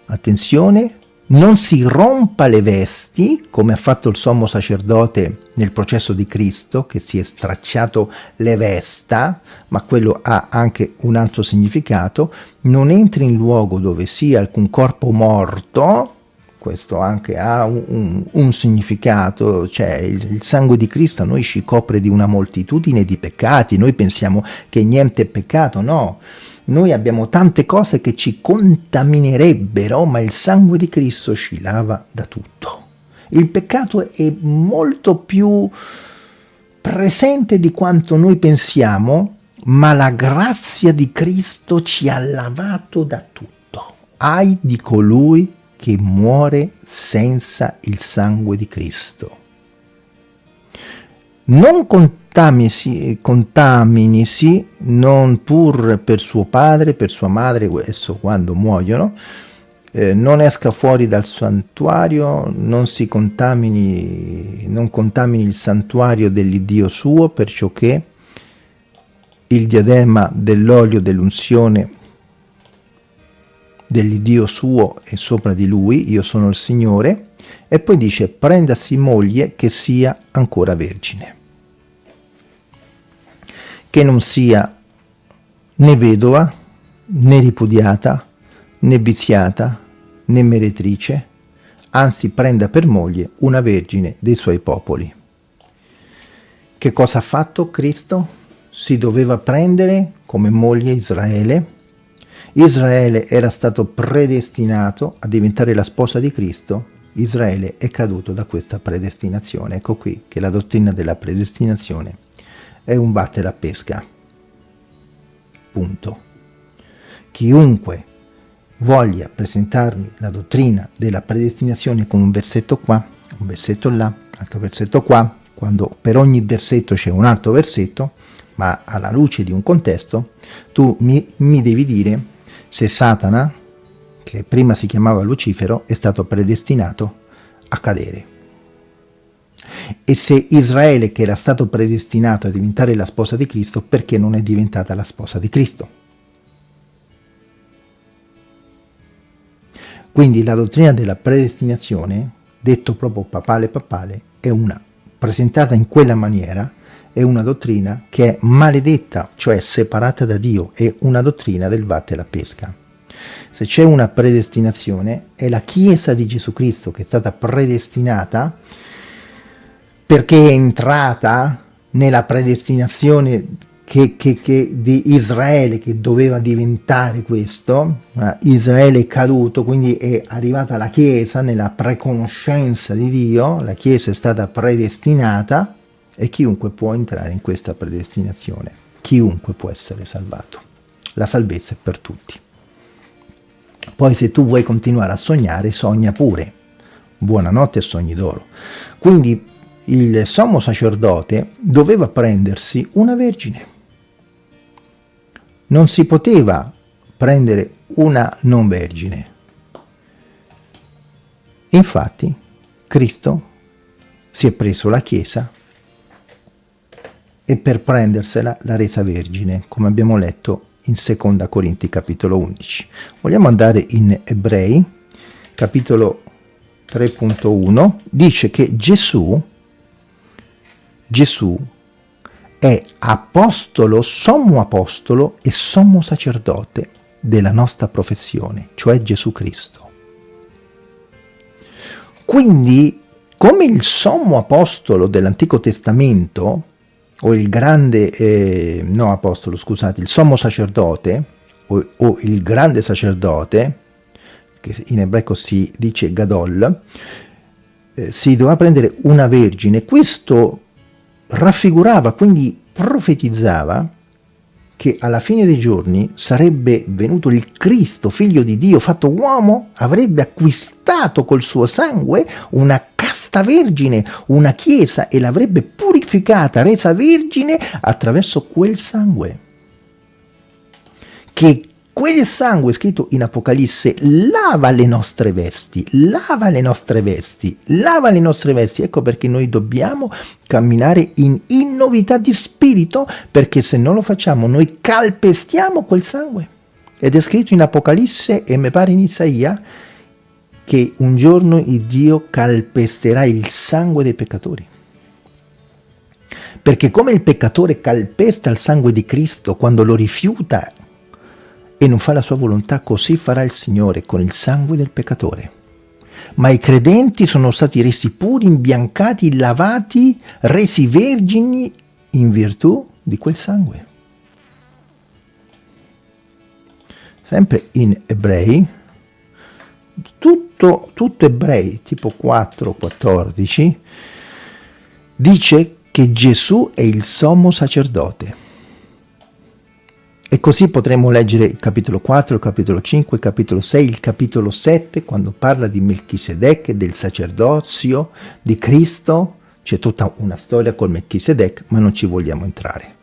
attenzione, non si rompa le vesti, come ha fatto il sommo sacerdote nel processo di Cristo, che si è stracciato le vesta, ma quello ha anche un altro significato, non entri in luogo dove sia alcun corpo morto, questo anche ha un, un, un significato, cioè il, il, sangue di Cristo a noi ci copre di una moltitudine di peccati, noi pensiamo che niente è peccato, no, noi abbiamo tante cose che ci contaminerebbero, ma il sangue di Cristo ci lava da tutto. Il peccato è molto più presente di quanto noi pensiamo, ma la grazia di Cristo ci ha lavato da tutto. Ai di colui che muore senza il sangue di Cristo. Non contaminisi, contaminisi non pur per suo padre, per sua madre, questo quando muoiono, eh, non esca fuori dal santuario, non si contamini, non contamini il santuario dell'Iddio suo, perciò che il diadema dell'olio dell'unzione dell'Iddio suo è sopra di lui, io sono il Signore, e poi dice prendasi moglie che sia ancora vergine, che non sia né vedova, né ripudiata, né viziata, né meretrice, anzi prenda per moglie una vergine dei suoi popoli. Che cosa ha fatto Cristo? Si doveva prendere come moglie Israele. Israele era stato predestinato a diventare la sposa di Cristo. Israele è caduto da questa predestinazione. Ecco qui che la dottrina della predestinazione è un battere a pesca. Punto. Chiunque voglia presentarmi la dottrina della predestinazione con un versetto qua, un versetto là, altro versetto qua, quando per ogni versetto c'è un altro versetto, ma alla luce di un contesto, tu mi, mi devi dire se Satana, che prima si chiamava Lucifero, è stato predestinato a cadere. E se Israele, che era stato predestinato a diventare la sposa di Cristo, perché non è diventata la sposa di Cristo? Quindi la dottrina della predestinazione, detto proprio papale papale, è una, presentata in quella maniera, è una dottrina che è maledetta, cioè separata da Dio, è una dottrina del vatte la pesca. Se c'è una predestinazione, è la Chiesa di Gesù Cristo che è stata predestinata perché è entrata nella predestinazione che, che, che di Israele che doveva diventare questo, Israele è caduto, quindi è arrivata la Chiesa nella preconoscenza di Dio, la Chiesa è stata predestinata e chiunque può entrare in questa predestinazione, chiunque può essere salvato. La salvezza è per tutti. Poi se tu vuoi continuare a sognare, sogna pure. Buonanotte e sogni d'oro. Quindi il sommo sacerdote doveva prendersi una vergine non si poteva prendere una non vergine. Infatti Cristo si è preso la Chiesa e per prendersela l'ha resa vergine, come abbiamo letto in Seconda Corinti capitolo 11. Vogliamo andare in Ebrei, capitolo 3.1, dice che Gesù, Gesù è apostolo, sommo apostolo e sommo sacerdote della nostra professione, cioè Gesù Cristo. Quindi, come il sommo apostolo dell'Antico Testamento, o il grande, eh, no apostolo, scusate, il sommo sacerdote, o, o il grande sacerdote, che in ebraico si dice Gadol, eh, si doveva prendere una vergine. Questo raffigurava, quindi profetizzava, che alla fine dei giorni sarebbe venuto il Cristo, figlio di Dio, fatto uomo, avrebbe acquistato col suo sangue una casta vergine, una chiesa e l'avrebbe purificata, resa vergine attraverso quel sangue. Che quel sangue scritto in Apocalisse lava le nostre vesti, lava le nostre vesti, lava le nostre vesti. Ecco perché noi dobbiamo camminare in innovità di spirito, perché se non lo facciamo noi calpestiamo quel sangue. Ed è scritto in Apocalisse e mi pare in Isaia che un giorno il Dio calpesterà il sangue dei peccatori. Perché come il peccatore calpesta il sangue di Cristo quando lo rifiuta e non fa la sua volontà, così farà il Signore con il sangue del peccatore. Ma i credenti sono stati resi puri, imbiancati, lavati, resi vergini in virtù di quel sangue. Sempre in ebrei, tutto, tutto ebrei, tipo 4, 14, dice che Gesù è il sommo sacerdote e così potremo leggere il capitolo 4, il capitolo 5, il capitolo 6, il capitolo 7, quando parla di Melchisedec del sacerdozio di Cristo. C'è tutta una storia col Melchisedec, ma non ci vogliamo entrare.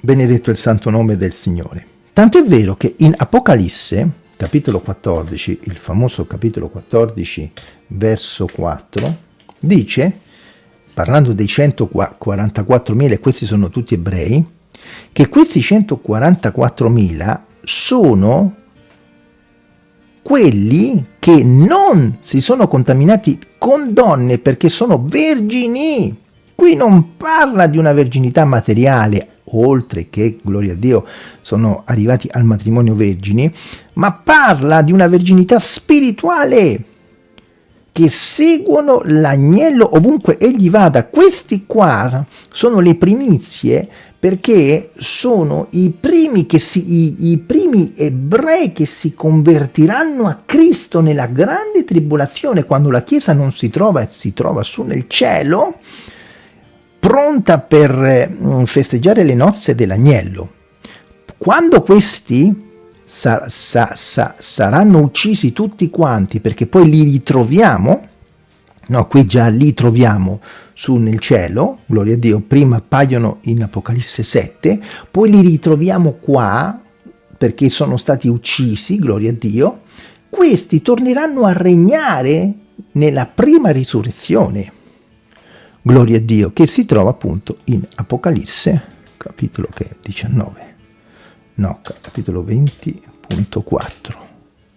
Benedetto il santo nome del Signore. Tant'è vero che in Apocalisse, capitolo 14, il famoso capitolo 14, verso 4, dice, parlando dei 144.000, questi sono tutti ebrei, che questi 144.000 sono quelli che non si sono contaminati con donne perché sono vergini. Qui non parla di una verginità materiale, oltre che, gloria a Dio, sono arrivati al matrimonio vergini, ma parla di una verginità spirituale che seguono l'agnello ovunque egli vada. Questi qua sono le primizie perché sono i primi, si, i, i primi ebrei che si convertiranno a Cristo nella grande tribolazione, quando la Chiesa non si trova e si trova su nel cielo, pronta per mm, festeggiare le nozze dell'agnello. Quando questi sa, sa, sa, saranno uccisi tutti quanti, perché poi li ritroviamo, no, qui già li troviamo su nel cielo, gloria a Dio, prima appaiono in Apocalisse 7, poi li ritroviamo qua perché sono stati uccisi, gloria a Dio, questi torneranno a regnare nella prima risurrezione, gloria a Dio, che si trova appunto in Apocalisse, capitolo che è 19, no, capitolo 20.4,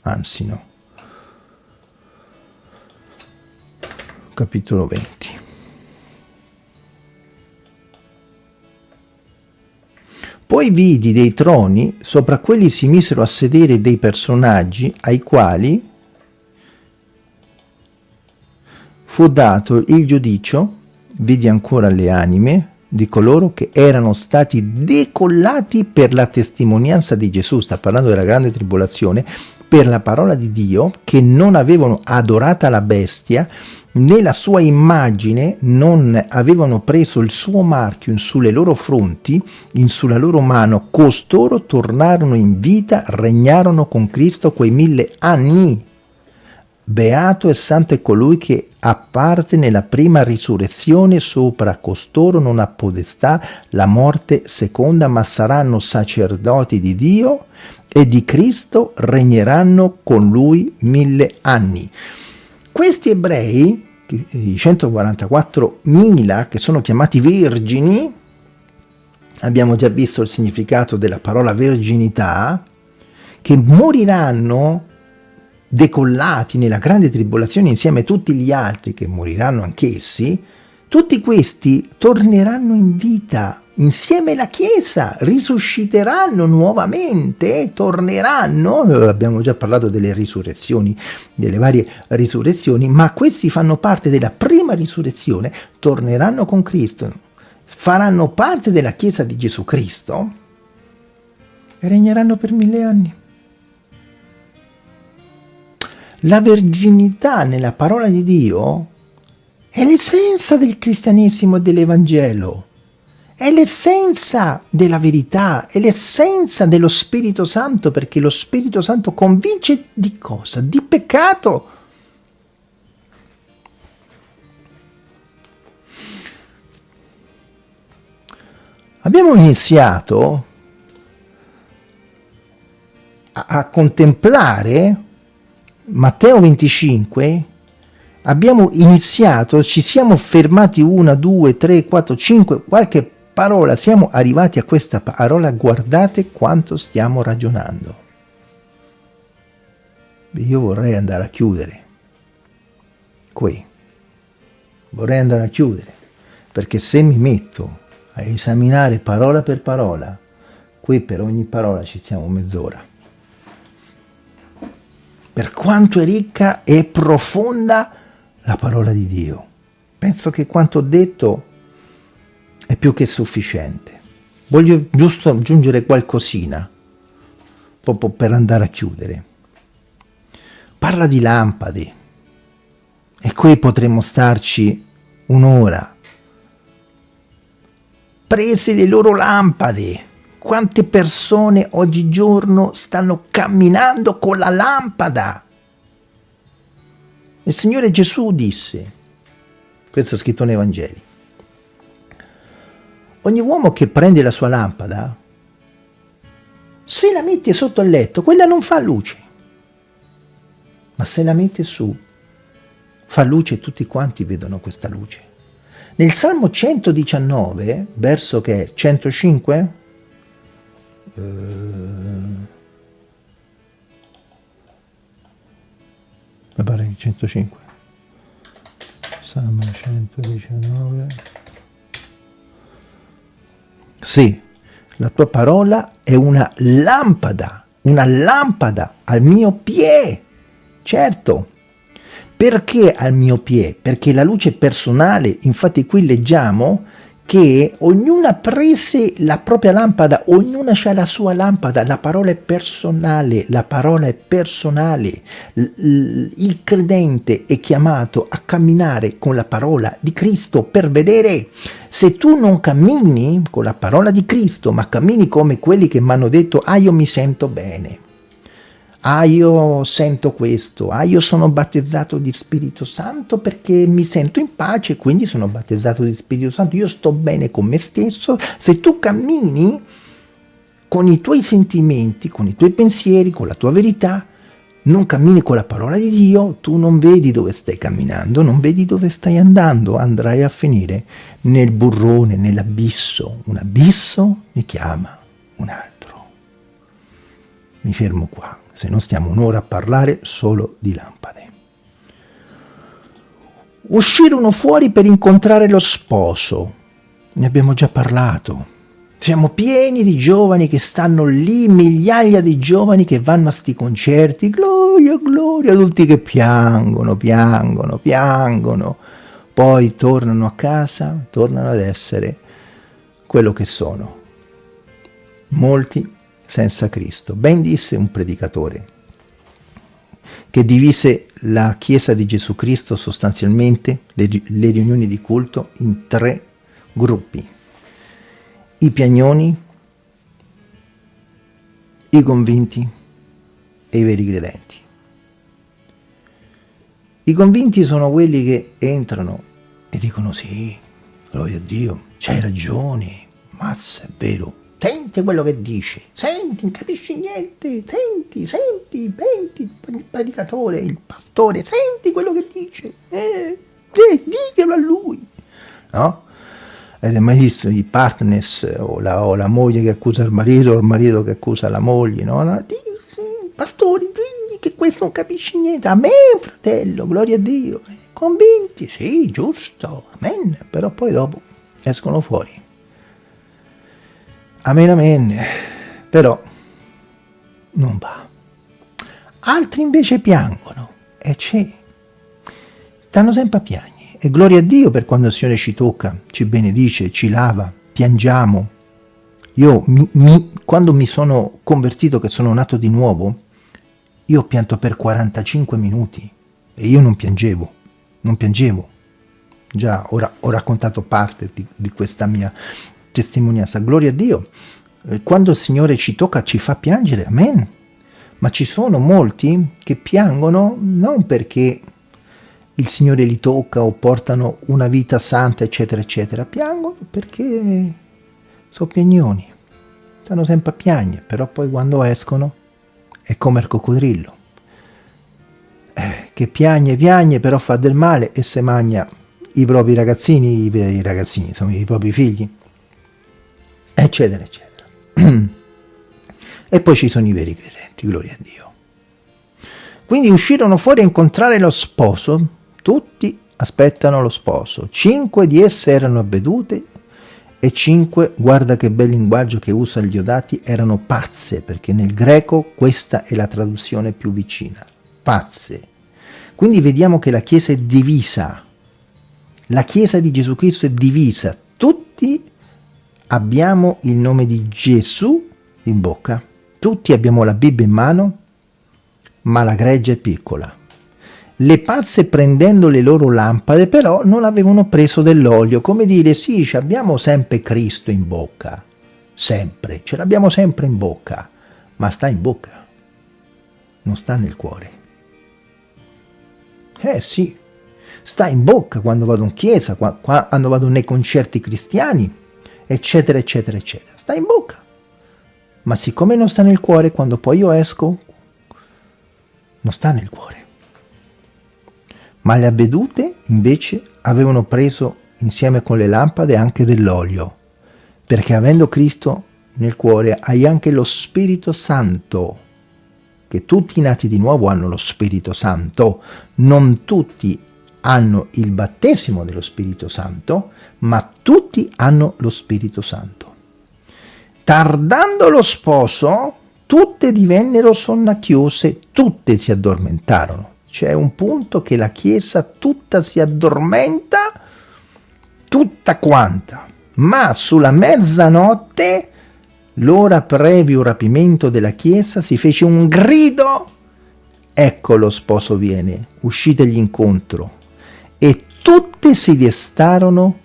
anzi no, capitolo 20. Poi vidi dei troni, sopra quelli si misero a sedere dei personaggi ai quali fu dato il giudicio, vidi ancora le anime di coloro che erano stati decollati per la testimonianza di Gesù, sta parlando della grande tribolazione, per la parola di Dio, che non avevano adorata la bestia nella sua immagine non avevano preso il suo marchio in sulle loro fronti, in sulla loro mano, costoro tornarono in vita, regnarono con Cristo quei mille anni. Beato e santo è colui che apparte nella prima risurrezione, sopra costoro non ha podestà la morte seconda, ma saranno sacerdoti di Dio e di Cristo regneranno con lui mille anni. Questi ebrei i 144.000 che sono chiamati vergini, abbiamo già visto il significato della parola verginità, che moriranno decollati nella grande tribolazione insieme a tutti gli altri che moriranno anch'essi, tutti questi torneranno in vita insieme alla Chiesa, risusciteranno nuovamente, torneranno, abbiamo già parlato delle risurrezioni, delle varie risurrezioni, ma questi fanno parte della prima risurrezione, torneranno con Cristo, faranno parte della Chiesa di Gesù Cristo e regneranno per mille anni. La verginità nella parola di Dio è l'essenza del cristianesimo e dell'Evangelo è l'essenza della verità, è l'essenza dello Spirito Santo, perché lo Spirito Santo convince di cosa? Di peccato. Abbiamo iniziato a, a contemplare Matteo 25 abbiamo iniziato, ci siamo fermati una, due, tre, quattro, cinque, qualche parola, siamo arrivati a questa parola, guardate quanto stiamo ragionando. Io vorrei andare a chiudere qui, vorrei andare a chiudere, perché se mi metto a esaminare parola per parola, qui per ogni parola ci siamo mezz'ora. Per quanto è ricca e profonda la parola di Dio. Penso che quanto ho detto è più che sufficiente. Voglio giusto aggiungere qualcosina, proprio per andare a chiudere. Parla di lampade, e qui potremmo starci un'ora. Prese le loro lampade. Quante persone oggigiorno stanno camminando con la lampada? Il Signore Gesù disse, questo è scritto nei Vangeli, ogni uomo che prende la sua lampada, se la mette sotto il letto, quella non fa luce. Ma se la mette su, fa luce e tutti quanti vedono questa luce. Nel Salmo 119, verso che è 105, eh, mi pare 105, Salmo 119, sì, la tua parola è una lampada, una lampada al mio piede. Certo, perché al mio piede? Perché la luce personale, infatti qui leggiamo che ognuna prese la propria lampada, ognuna ha la sua lampada, la parola è personale, la parola è personale. Il credente è chiamato a camminare con la parola di Cristo per vedere. Se tu non cammini con la parola di Cristo, ma cammini come quelli che mi hanno detto, ah io mi sento bene, ah io sento questo, ah io sono battezzato di Spirito Santo perché mi sento in pace, quindi sono battezzato di Spirito Santo, io sto bene con me stesso, se tu cammini con i tuoi sentimenti, con i tuoi pensieri, con la tua verità, non cammini con la parola di Dio, tu non vedi dove stai camminando, non vedi dove stai andando, andrai a finire nel burrone, nell'abisso. Un abisso mi chiama un altro. Mi fermo qua se no stiamo un'ora a parlare solo di lampade. Uscirono fuori per incontrare lo sposo, ne abbiamo già parlato. Siamo pieni di giovani che stanno lì, migliaia di giovani che vanno a sti concerti, gloria, gloria, adulti che piangono, piangono, piangono, poi tornano a casa, tornano ad essere quello che sono. Molti senza Cristo. Ben disse un predicatore che divise la Chiesa di Gesù Cristo sostanzialmente, le, le riunioni di culto, in tre gruppi. I piagnoni, i convinti e i veri credenti. I convinti sono quelli che entrano e dicono sì, gloria a Dio, c'hai ragione, mazza, è vero, Senti quello che dice, senti, non capisci niente, senti, senti, senti il predicatore, il pastore, senti quello che dice, eh, eh, diglielo a lui, no? Avete mai visto i partners o la, o la, moglie che accusa il marito o il marito che accusa la moglie, no? no? Pastori, digli che questo non capisci niente. Amen, fratello, gloria a Dio. Convinti? Sì, giusto, amen. Però poi dopo escono fuori. Amen, amen. Però non va. Altri invece piangono. E c'è. Stanno sempre a piangere. E gloria a Dio per quando il Signore ci tocca, ci benedice, ci lava, piangiamo. Io, mi, mi, quando mi sono convertito, che sono nato di nuovo, io ho pianto per 45 minuti e io non piangevo, non piangevo. Già, ora ho raccontato parte di, di questa mia testimonianza. Gloria a Dio. Eh, quando il Signore ci tocca, ci fa piangere. Amen. Ma ci sono molti che piangono non perché il Signore li tocca o portano una vita santa, eccetera, eccetera. Piangono perché sono piagnoni. Stanno sempre a piagne, però poi quando escono è come il coccodrillo. Eh, che piagne, piagne, però fa del male e se magna i propri ragazzini, i, i ragazzini, insomma, i propri figli, eccetera, eccetera. e poi ci sono i veri credenti, gloria a Dio. Quindi uscirono fuori a incontrare lo sposo tutti aspettano lo sposo. Cinque di esse erano avvedute e cinque, guarda che bel linguaggio che usa gli Odati, erano pazze, perché nel greco questa è la traduzione più vicina. Pazze. Quindi vediamo che la Chiesa è divisa. La Chiesa di Gesù Cristo è divisa. Tutti abbiamo il nome di Gesù in bocca. Tutti abbiamo la Bibbia in mano, ma la greggia è piccola. Le pazze prendendo le loro lampade però non avevano preso dell'olio, come dire sì, abbiamo sempre Cristo in bocca, sempre, ce l'abbiamo sempre in bocca, ma sta in bocca, non sta nel cuore. Eh sì, sta in bocca quando vado in chiesa, quando vado nei concerti cristiani, eccetera, eccetera, eccetera. Sta in bocca. Ma siccome non sta nel cuore, quando poi io esco, non sta nel cuore ma le avvedute invece avevano preso insieme con le lampade anche dell'olio, perché avendo Cristo nel cuore hai anche lo Spirito Santo, che tutti i nati di nuovo hanno lo Spirito Santo, non tutti hanno il battesimo dello Spirito Santo, ma tutti hanno lo Spirito Santo. Tardando lo sposo, tutte divennero sonnacchiose, tutte si addormentarono c'è un punto che la Chiesa tutta si addormenta, tutta quanta, ma sulla mezzanotte, l'ora previo rapimento della Chiesa, si fece un grido, ecco lo sposo viene, uscitegli incontro, e tutte si destarono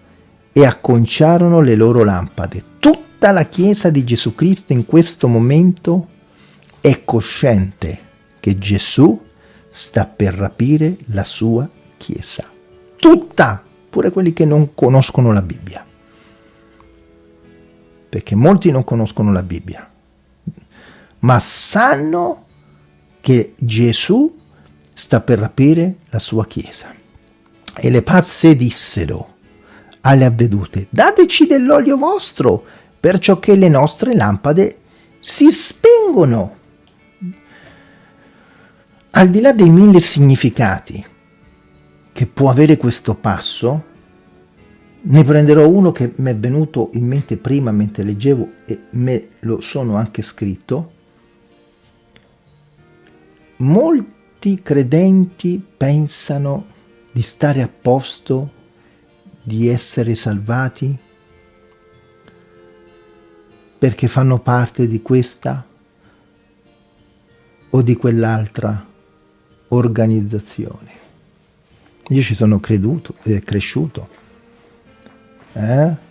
e acconciarono le loro lampade. Tutta la Chiesa di Gesù Cristo in questo momento è cosciente che Gesù sta per rapire la sua Chiesa. Tutta, pure quelli che non conoscono la Bibbia. Perché molti non conoscono la Bibbia, ma sanno che Gesù sta per rapire la sua Chiesa. E le pazze dissero alle avvedute, dateci dell'olio vostro, perciò che le nostre lampade si spengono al di là dei mille significati che può avere questo passo, ne prenderò uno che mi è venuto in mente prima mentre leggevo e me lo sono anche scritto. Molti credenti pensano di stare a posto, di essere salvati, perché fanno parte di questa o di quell'altra organizzazione. Io ci sono creduto, eh, cresciuto. Eh?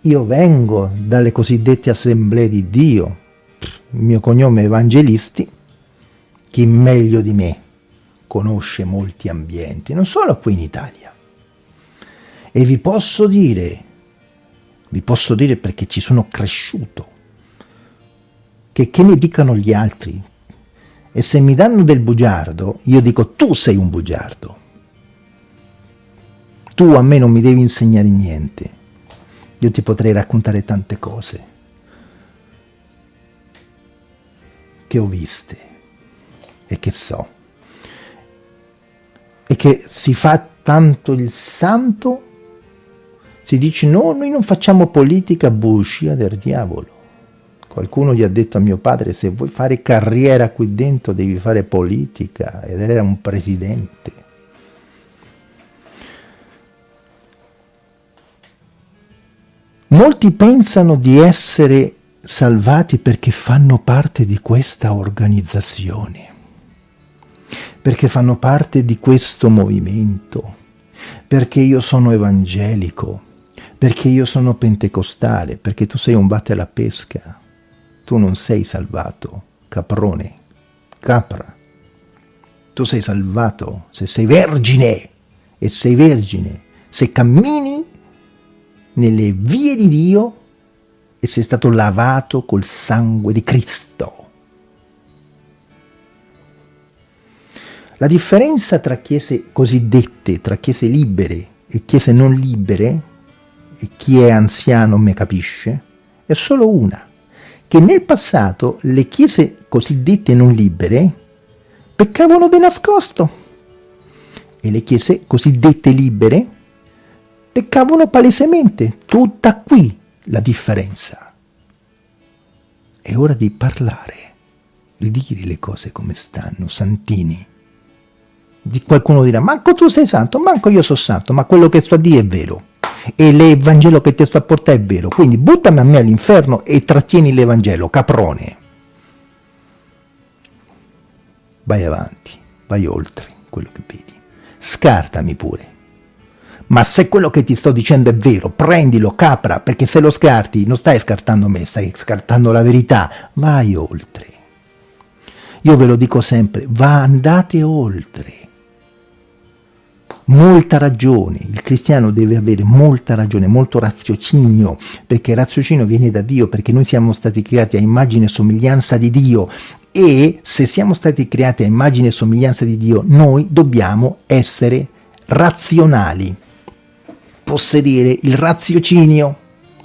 Io vengo dalle cosiddette assemblee di Dio, il mio cognome è Evangelisti, chi meglio di me conosce molti ambienti, non solo qui in Italia. E vi posso dire, vi posso dire perché ci sono cresciuto, che che ne dicano gli altri, e se mi danno del bugiardo, io dico tu sei un bugiardo. Tu a me non mi devi insegnare niente. Io ti potrei raccontare tante cose che ho viste e che so. E che si fa tanto il santo, si dice no, noi non facciamo politica, bugia del diavolo. Qualcuno gli ha detto a mio padre, se vuoi fare carriera qui dentro devi fare politica, ed era un presidente. Molti pensano di essere salvati perché fanno parte di questa organizzazione, perché fanno parte di questo movimento, perché io sono evangelico, perché io sono pentecostale, perché tu sei un batte alla pesca, tu non sei salvato, caprone, capra. Tu sei salvato se sei vergine e sei vergine, se cammini nelle vie di Dio e sei stato lavato col sangue di Cristo. La differenza tra chiese cosiddette, tra chiese libere e chiese non libere, e chi è anziano me capisce, è solo una che nel passato le chiese cosiddette non libere peccavano di nascosto e le chiese cosiddette libere peccavano palesemente. Tutta qui la differenza. È ora di parlare, di dire le cose come stanno, santini. Di qualcuno dirà, manco tu sei santo, manco io sono santo, ma quello che sto a dire è vero e l'Evangelo che ti sto a portare è vero, quindi buttami a me all'inferno e trattieni l'Evangelo, caprone. Vai avanti, vai oltre quello che vedi, scartami pure. Ma se quello che ti sto dicendo è vero, prendilo, capra, perché se lo scarti non stai scartando me, stai scartando la verità, vai oltre. Io ve lo dico sempre, va andate oltre molta ragione, il cristiano deve avere molta ragione, molto raziocinio, perché il raziocinio viene da Dio, perché noi siamo stati creati a immagine e somiglianza di Dio e se siamo stati creati a immagine e somiglianza di Dio, noi dobbiamo essere razionali, possedere il raziocinio.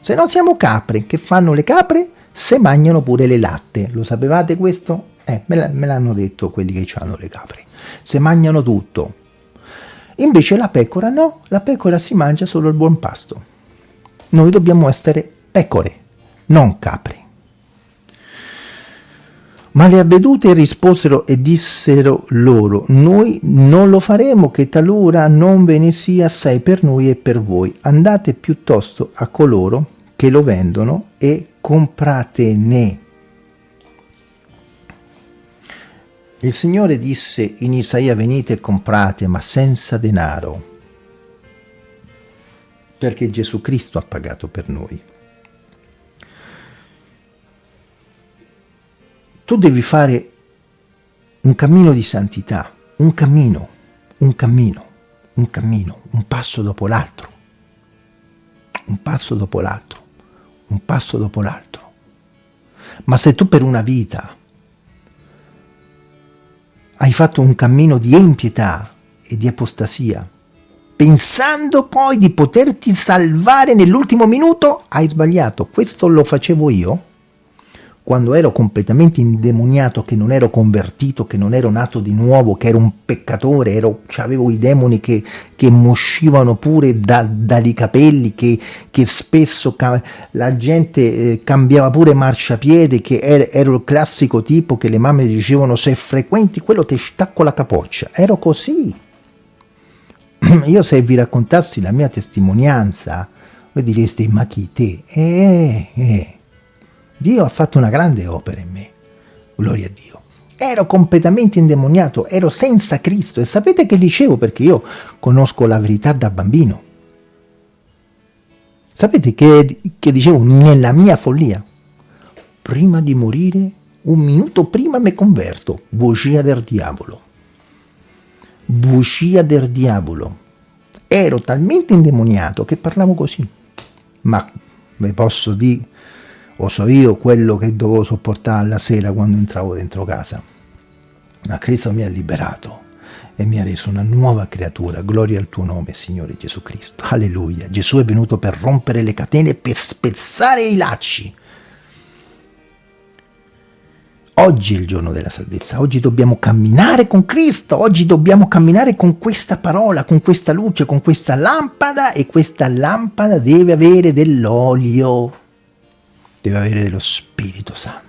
Se no siamo capre, che fanno le capre? Se mangiano pure le latte. Lo sapevate questo? Eh, me l'hanno detto quelli che hanno le capre. Se mangiano tutto, Invece la pecora no, la pecora si mangia solo il buon pasto. Noi dobbiamo essere pecore, non capri. Ma le avvedute risposero e dissero loro, noi non lo faremo che talora non ve ne sia assai per noi e per voi. Andate piuttosto a coloro che lo vendono e compratene. Il Signore disse in Isaia venite e comprate ma senza denaro perché Gesù Cristo ha pagato per noi. Tu devi fare un cammino di santità, un cammino, un cammino, un cammino, un passo dopo l'altro, un passo dopo l'altro, un passo dopo l'altro. Ma se tu per una vita hai fatto un cammino di empietà e di apostasia, pensando poi di poterti salvare nell'ultimo minuto, hai sbagliato. Questo lo facevo io quando ero completamente indemoniato, che non ero convertito, che non ero nato di nuovo, che ero un peccatore, ero, avevo i demoni che, che moscivano pure da, dai capelli, che, che spesso la gente eh, cambiava pure marciapiede, che ero, ero il classico tipo che le mamme dicevano se frequenti quello ti stacco la capoccia. Ero così. Io se vi raccontassi la mia testimonianza, voi direste ma chi te? Eh, eh. Dio ha fatto una grande opera in me, gloria a Dio. Ero completamente indemoniato, ero senza Cristo e sapete che dicevo perché io conosco la verità da bambino. Sapete che, che dicevo nella mia follia? Prima di morire, un minuto prima mi converto, bugia del diavolo. Bugia del diavolo. Ero talmente indemoniato che parlavo così. Ma vi posso dire o so io quello che dovevo sopportare la sera quando entravo dentro casa. Ma Cristo mi ha liberato e mi ha reso una nuova creatura. Gloria al tuo nome, Signore Gesù Cristo. Alleluia. Gesù è venuto per rompere le catene, per spezzare i lacci. Oggi è il giorno della salvezza, oggi dobbiamo camminare con Cristo, oggi dobbiamo camminare con questa parola, con questa luce, con questa lampada e questa lampada deve avere dell'olio, deve avere dello Spirito Santo.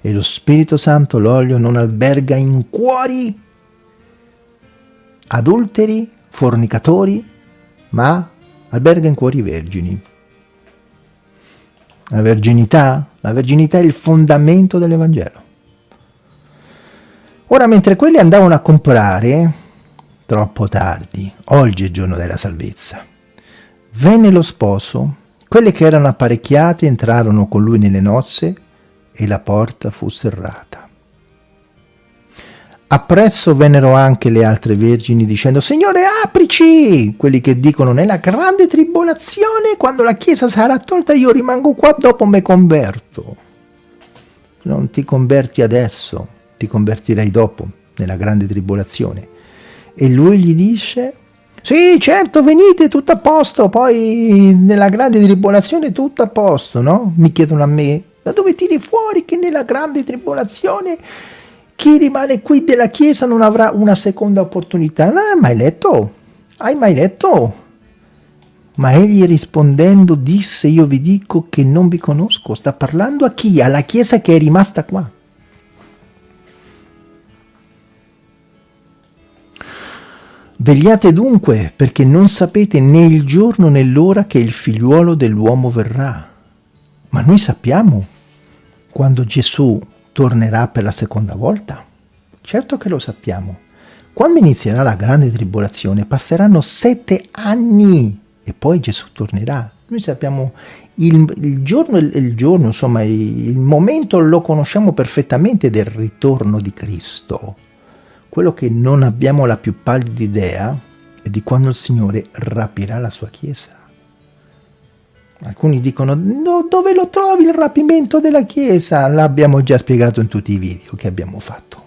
E lo Spirito Santo, l'olio, non alberga in cuori adulteri, fornicatori, ma alberga in cuori vergini. La verginità? La verginità è il fondamento dell'Evangelo. Ora, mentre quelli andavano a comprare, troppo tardi, oggi è il giorno della salvezza, venne lo sposo, quelli che erano apparecchiati entrarono con lui nelle nozze e la porta fu serrata. Appresso vennero anche le altre vergini dicendo Signore aprici! Quelli che dicono nella grande tribolazione quando la chiesa sarà tolta io rimango qua dopo me converto. Non ti converti adesso, ti convertirai dopo nella grande tribolazione. E lui gli dice sì certo venite tutto a posto poi nella grande tribolazione tutto a posto no? Mi chiedono a me da dove tiri fuori che nella grande tribolazione chi rimane qui della Chiesa non avrà una seconda opportunità. Non hai mai letto? Hai mai letto? Ma egli rispondendo disse, io vi dico che non vi conosco. Sta parlando a chi? Alla Chiesa che è rimasta qua. Vegliate dunque, perché non sapete né il giorno né l'ora che il figliuolo dell'uomo verrà. Ma noi sappiamo quando Gesù tornerà per la seconda volta? Certo che lo sappiamo. Quando inizierà la grande tribolazione passeranno sette anni e poi Gesù tornerà. Noi sappiamo il, il, giorno, il, giorno, insomma, il momento lo conosciamo perfettamente del ritorno di Cristo. Quello che non abbiamo la più pallida idea è di quando il Signore rapirà la sua Chiesa. Alcuni dicono, no, dove lo trovi il rapimento della Chiesa? L'abbiamo già spiegato in tutti i video che abbiamo fatto.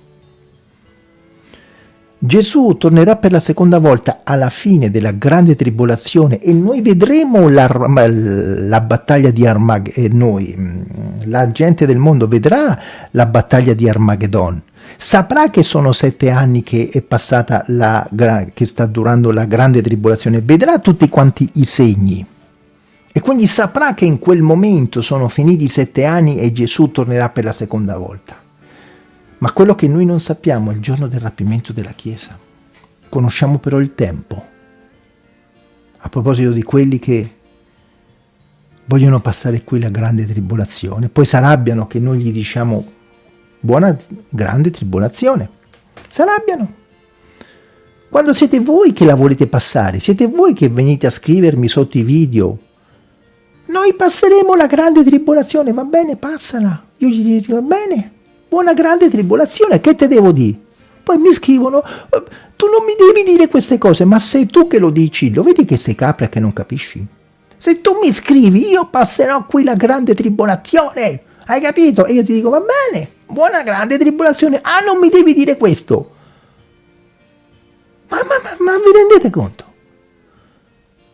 Gesù tornerà per la seconda volta alla fine della grande tribolazione e noi vedremo la, la battaglia di Armageddon, noi, mm, la gente del mondo vedrà la battaglia di Armageddon, saprà che sono sette anni che è passata la, che sta durando la grande tribolazione, vedrà tutti quanti i segni. E quindi saprà che in quel momento sono finiti sette anni e Gesù tornerà per la seconda volta. Ma quello che noi non sappiamo è il giorno del rapimento della Chiesa. Conosciamo però il tempo. A proposito di quelli che vogliono passare qui la grande tribolazione, poi si arrabbiano che noi gli diciamo buona grande tribolazione. Si arrabbiano. Quando siete voi che la volete passare, siete voi che venite a scrivermi sotto i video noi passeremo la grande tribolazione, va bene, passala. Io gli dico, va bene, buona grande tribolazione, che te devo dire? Poi mi scrivono, eh, tu non mi devi dire queste cose, ma sei tu che lo dici, lo vedi che sei capra che non capisci? Se tu mi scrivi, io passerò qui la grande tribolazione, hai capito? E io ti dico, va bene, buona grande tribolazione, ah non mi devi dire questo. Ma, ma, ma, ma vi rendete conto?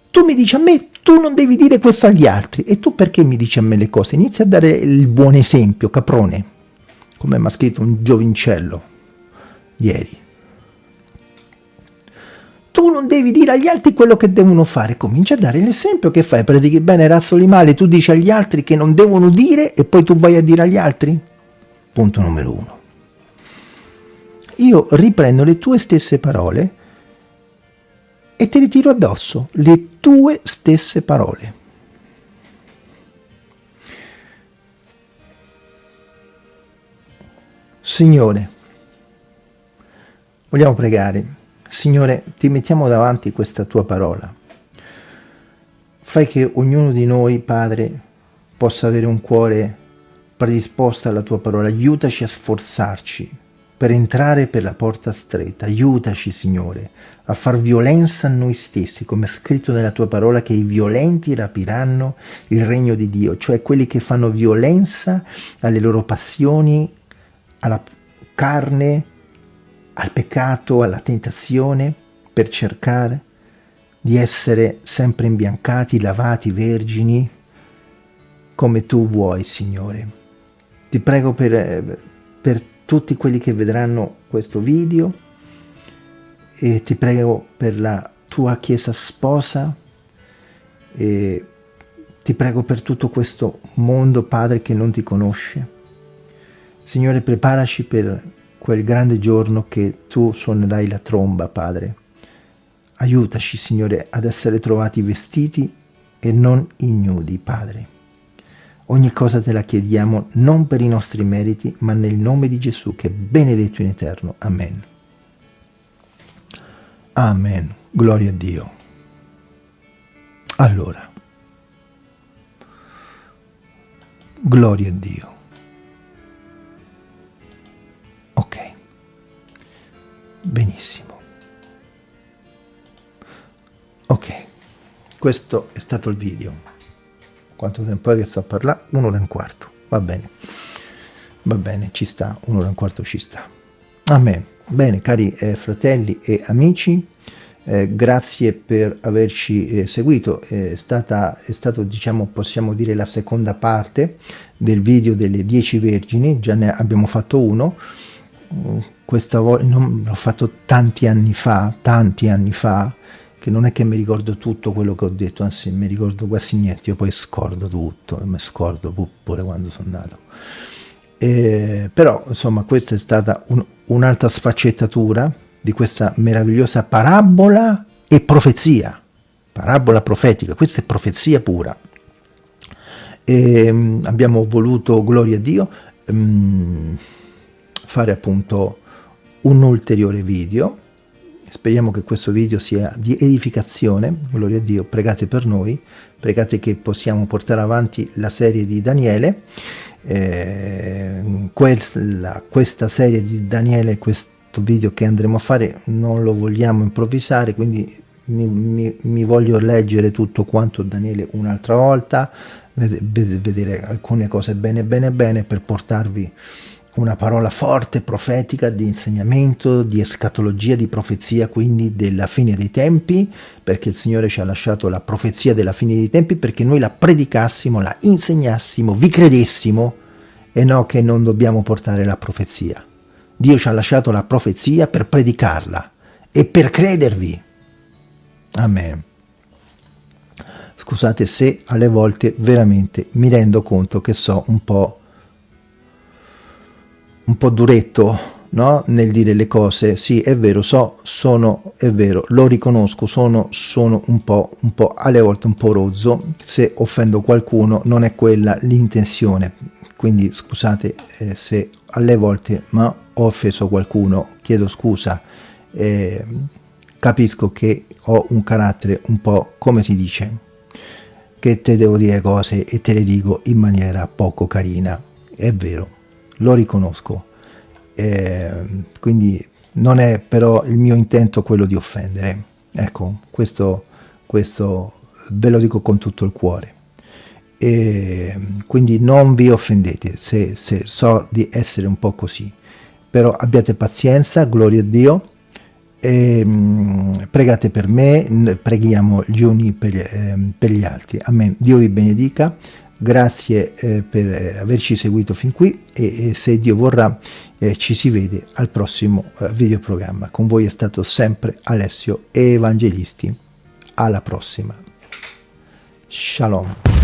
Tu mi dici a me, tu non devi dire questo agli altri. E tu perché mi dici a me le cose? Inizia a dare il buon esempio, caprone. Come mi ha scritto un giovincello ieri. Tu non devi dire agli altri quello che devono fare. Comincia a dare l'esempio che fai. Predichi bene, razzoli male, tu dici agli altri che non devono dire e poi tu vai a dire agli altri? Punto numero uno. Io riprendo le tue stesse parole e ti ritiro addosso le tue stesse parole. Signore, vogliamo pregare. Signore, ti mettiamo davanti questa tua parola. Fai che ognuno di noi, Padre, possa avere un cuore predisposto alla tua parola. Aiutaci a sforzarci per entrare per la porta stretta. Aiutaci, Signore, a far violenza a noi stessi, come è scritto nella tua parola che i violenti rapiranno il regno di Dio, cioè quelli che fanno violenza alle loro passioni, alla carne, al peccato, alla tentazione, per cercare di essere sempre imbiancati, lavati, vergini, come tu vuoi, Signore. Ti prego per, per tutti quelli che vedranno questo video e ti prego per la tua chiesa sposa e ti prego per tutto questo mondo, Padre, che non ti conosce. Signore, preparaci per quel grande giorno che tu suonerai la tromba, Padre. Aiutaci, Signore, ad essere trovati vestiti e non ignudi, Padre. Ogni cosa te la chiediamo non per i nostri meriti, ma nel nome di Gesù, che è benedetto in eterno. Amen. Amen. Gloria a Dio. Allora, gloria a Dio. Ok, benissimo. Ok, questo è stato il video quanto tempo è che sto a parlare? Un'ora e un quarto, va bene, va bene, ci sta, un'ora e un quarto ci sta. Amen. Bene, cari eh, fratelli e amici, eh, grazie per averci eh, seguito, è, stata, è stato, diciamo, possiamo dire, la seconda parte del video delle 10 vergini, già ne abbiamo fatto uno, questa volta l'ho fatto tanti anni fa, tanti anni fa, che non è che mi ricordo tutto quello che ho detto, anzi mi ricordo quasi niente, io poi scordo tutto, mi scordo pure quando sono nato. E, però insomma questa è stata un, un'altra sfaccettatura di questa meravigliosa parabola e profezia, parabola profetica, questa è profezia pura. E, um, abbiamo voluto, gloria a Dio, um, fare appunto un ulteriore video Speriamo che questo video sia di edificazione, gloria a Dio, pregate per noi, pregate che possiamo portare avanti la serie di Daniele, eh, quella, questa serie di Daniele, questo video che andremo a fare non lo vogliamo improvvisare, quindi mi, mi, mi voglio leggere tutto quanto Daniele un'altra volta, vedere alcune cose bene bene bene per portarvi una parola forte, profetica, di insegnamento, di escatologia, di profezia, quindi della fine dei tempi, perché il Signore ci ha lasciato la profezia della fine dei tempi, perché noi la predicassimo, la insegnassimo, vi credessimo, e no che non dobbiamo portare la profezia. Dio ci ha lasciato la profezia per predicarla e per credervi. Amen. Scusate se alle volte veramente mi rendo conto che so un po' un po' duretto no? nel dire le cose, sì è vero, so, sono, è vero, lo riconosco, sono, sono un po', un po', alle volte un po' rozzo, se offendo qualcuno non è quella l'intenzione, quindi scusate eh, se alle volte ma ho offeso qualcuno, chiedo scusa, eh, capisco che ho un carattere un po' come si dice, che te devo dire cose e te le dico in maniera poco carina, è vero, lo riconosco, eh, quindi non è però il mio intento quello di offendere, ecco, questo, questo ve lo dico con tutto il cuore. E quindi non vi offendete se, se so di essere un po' così, però abbiate pazienza, gloria a Dio, e, mh, pregate per me, preghiamo gli uni per, eh, per gli altri. Amen. Dio vi benedica Grazie eh, per eh, averci seguito fin qui e, e se Dio vorrà eh, ci si vede al prossimo eh, videoprogramma. Con voi è stato sempre Alessio Evangelisti. Alla prossima. Shalom.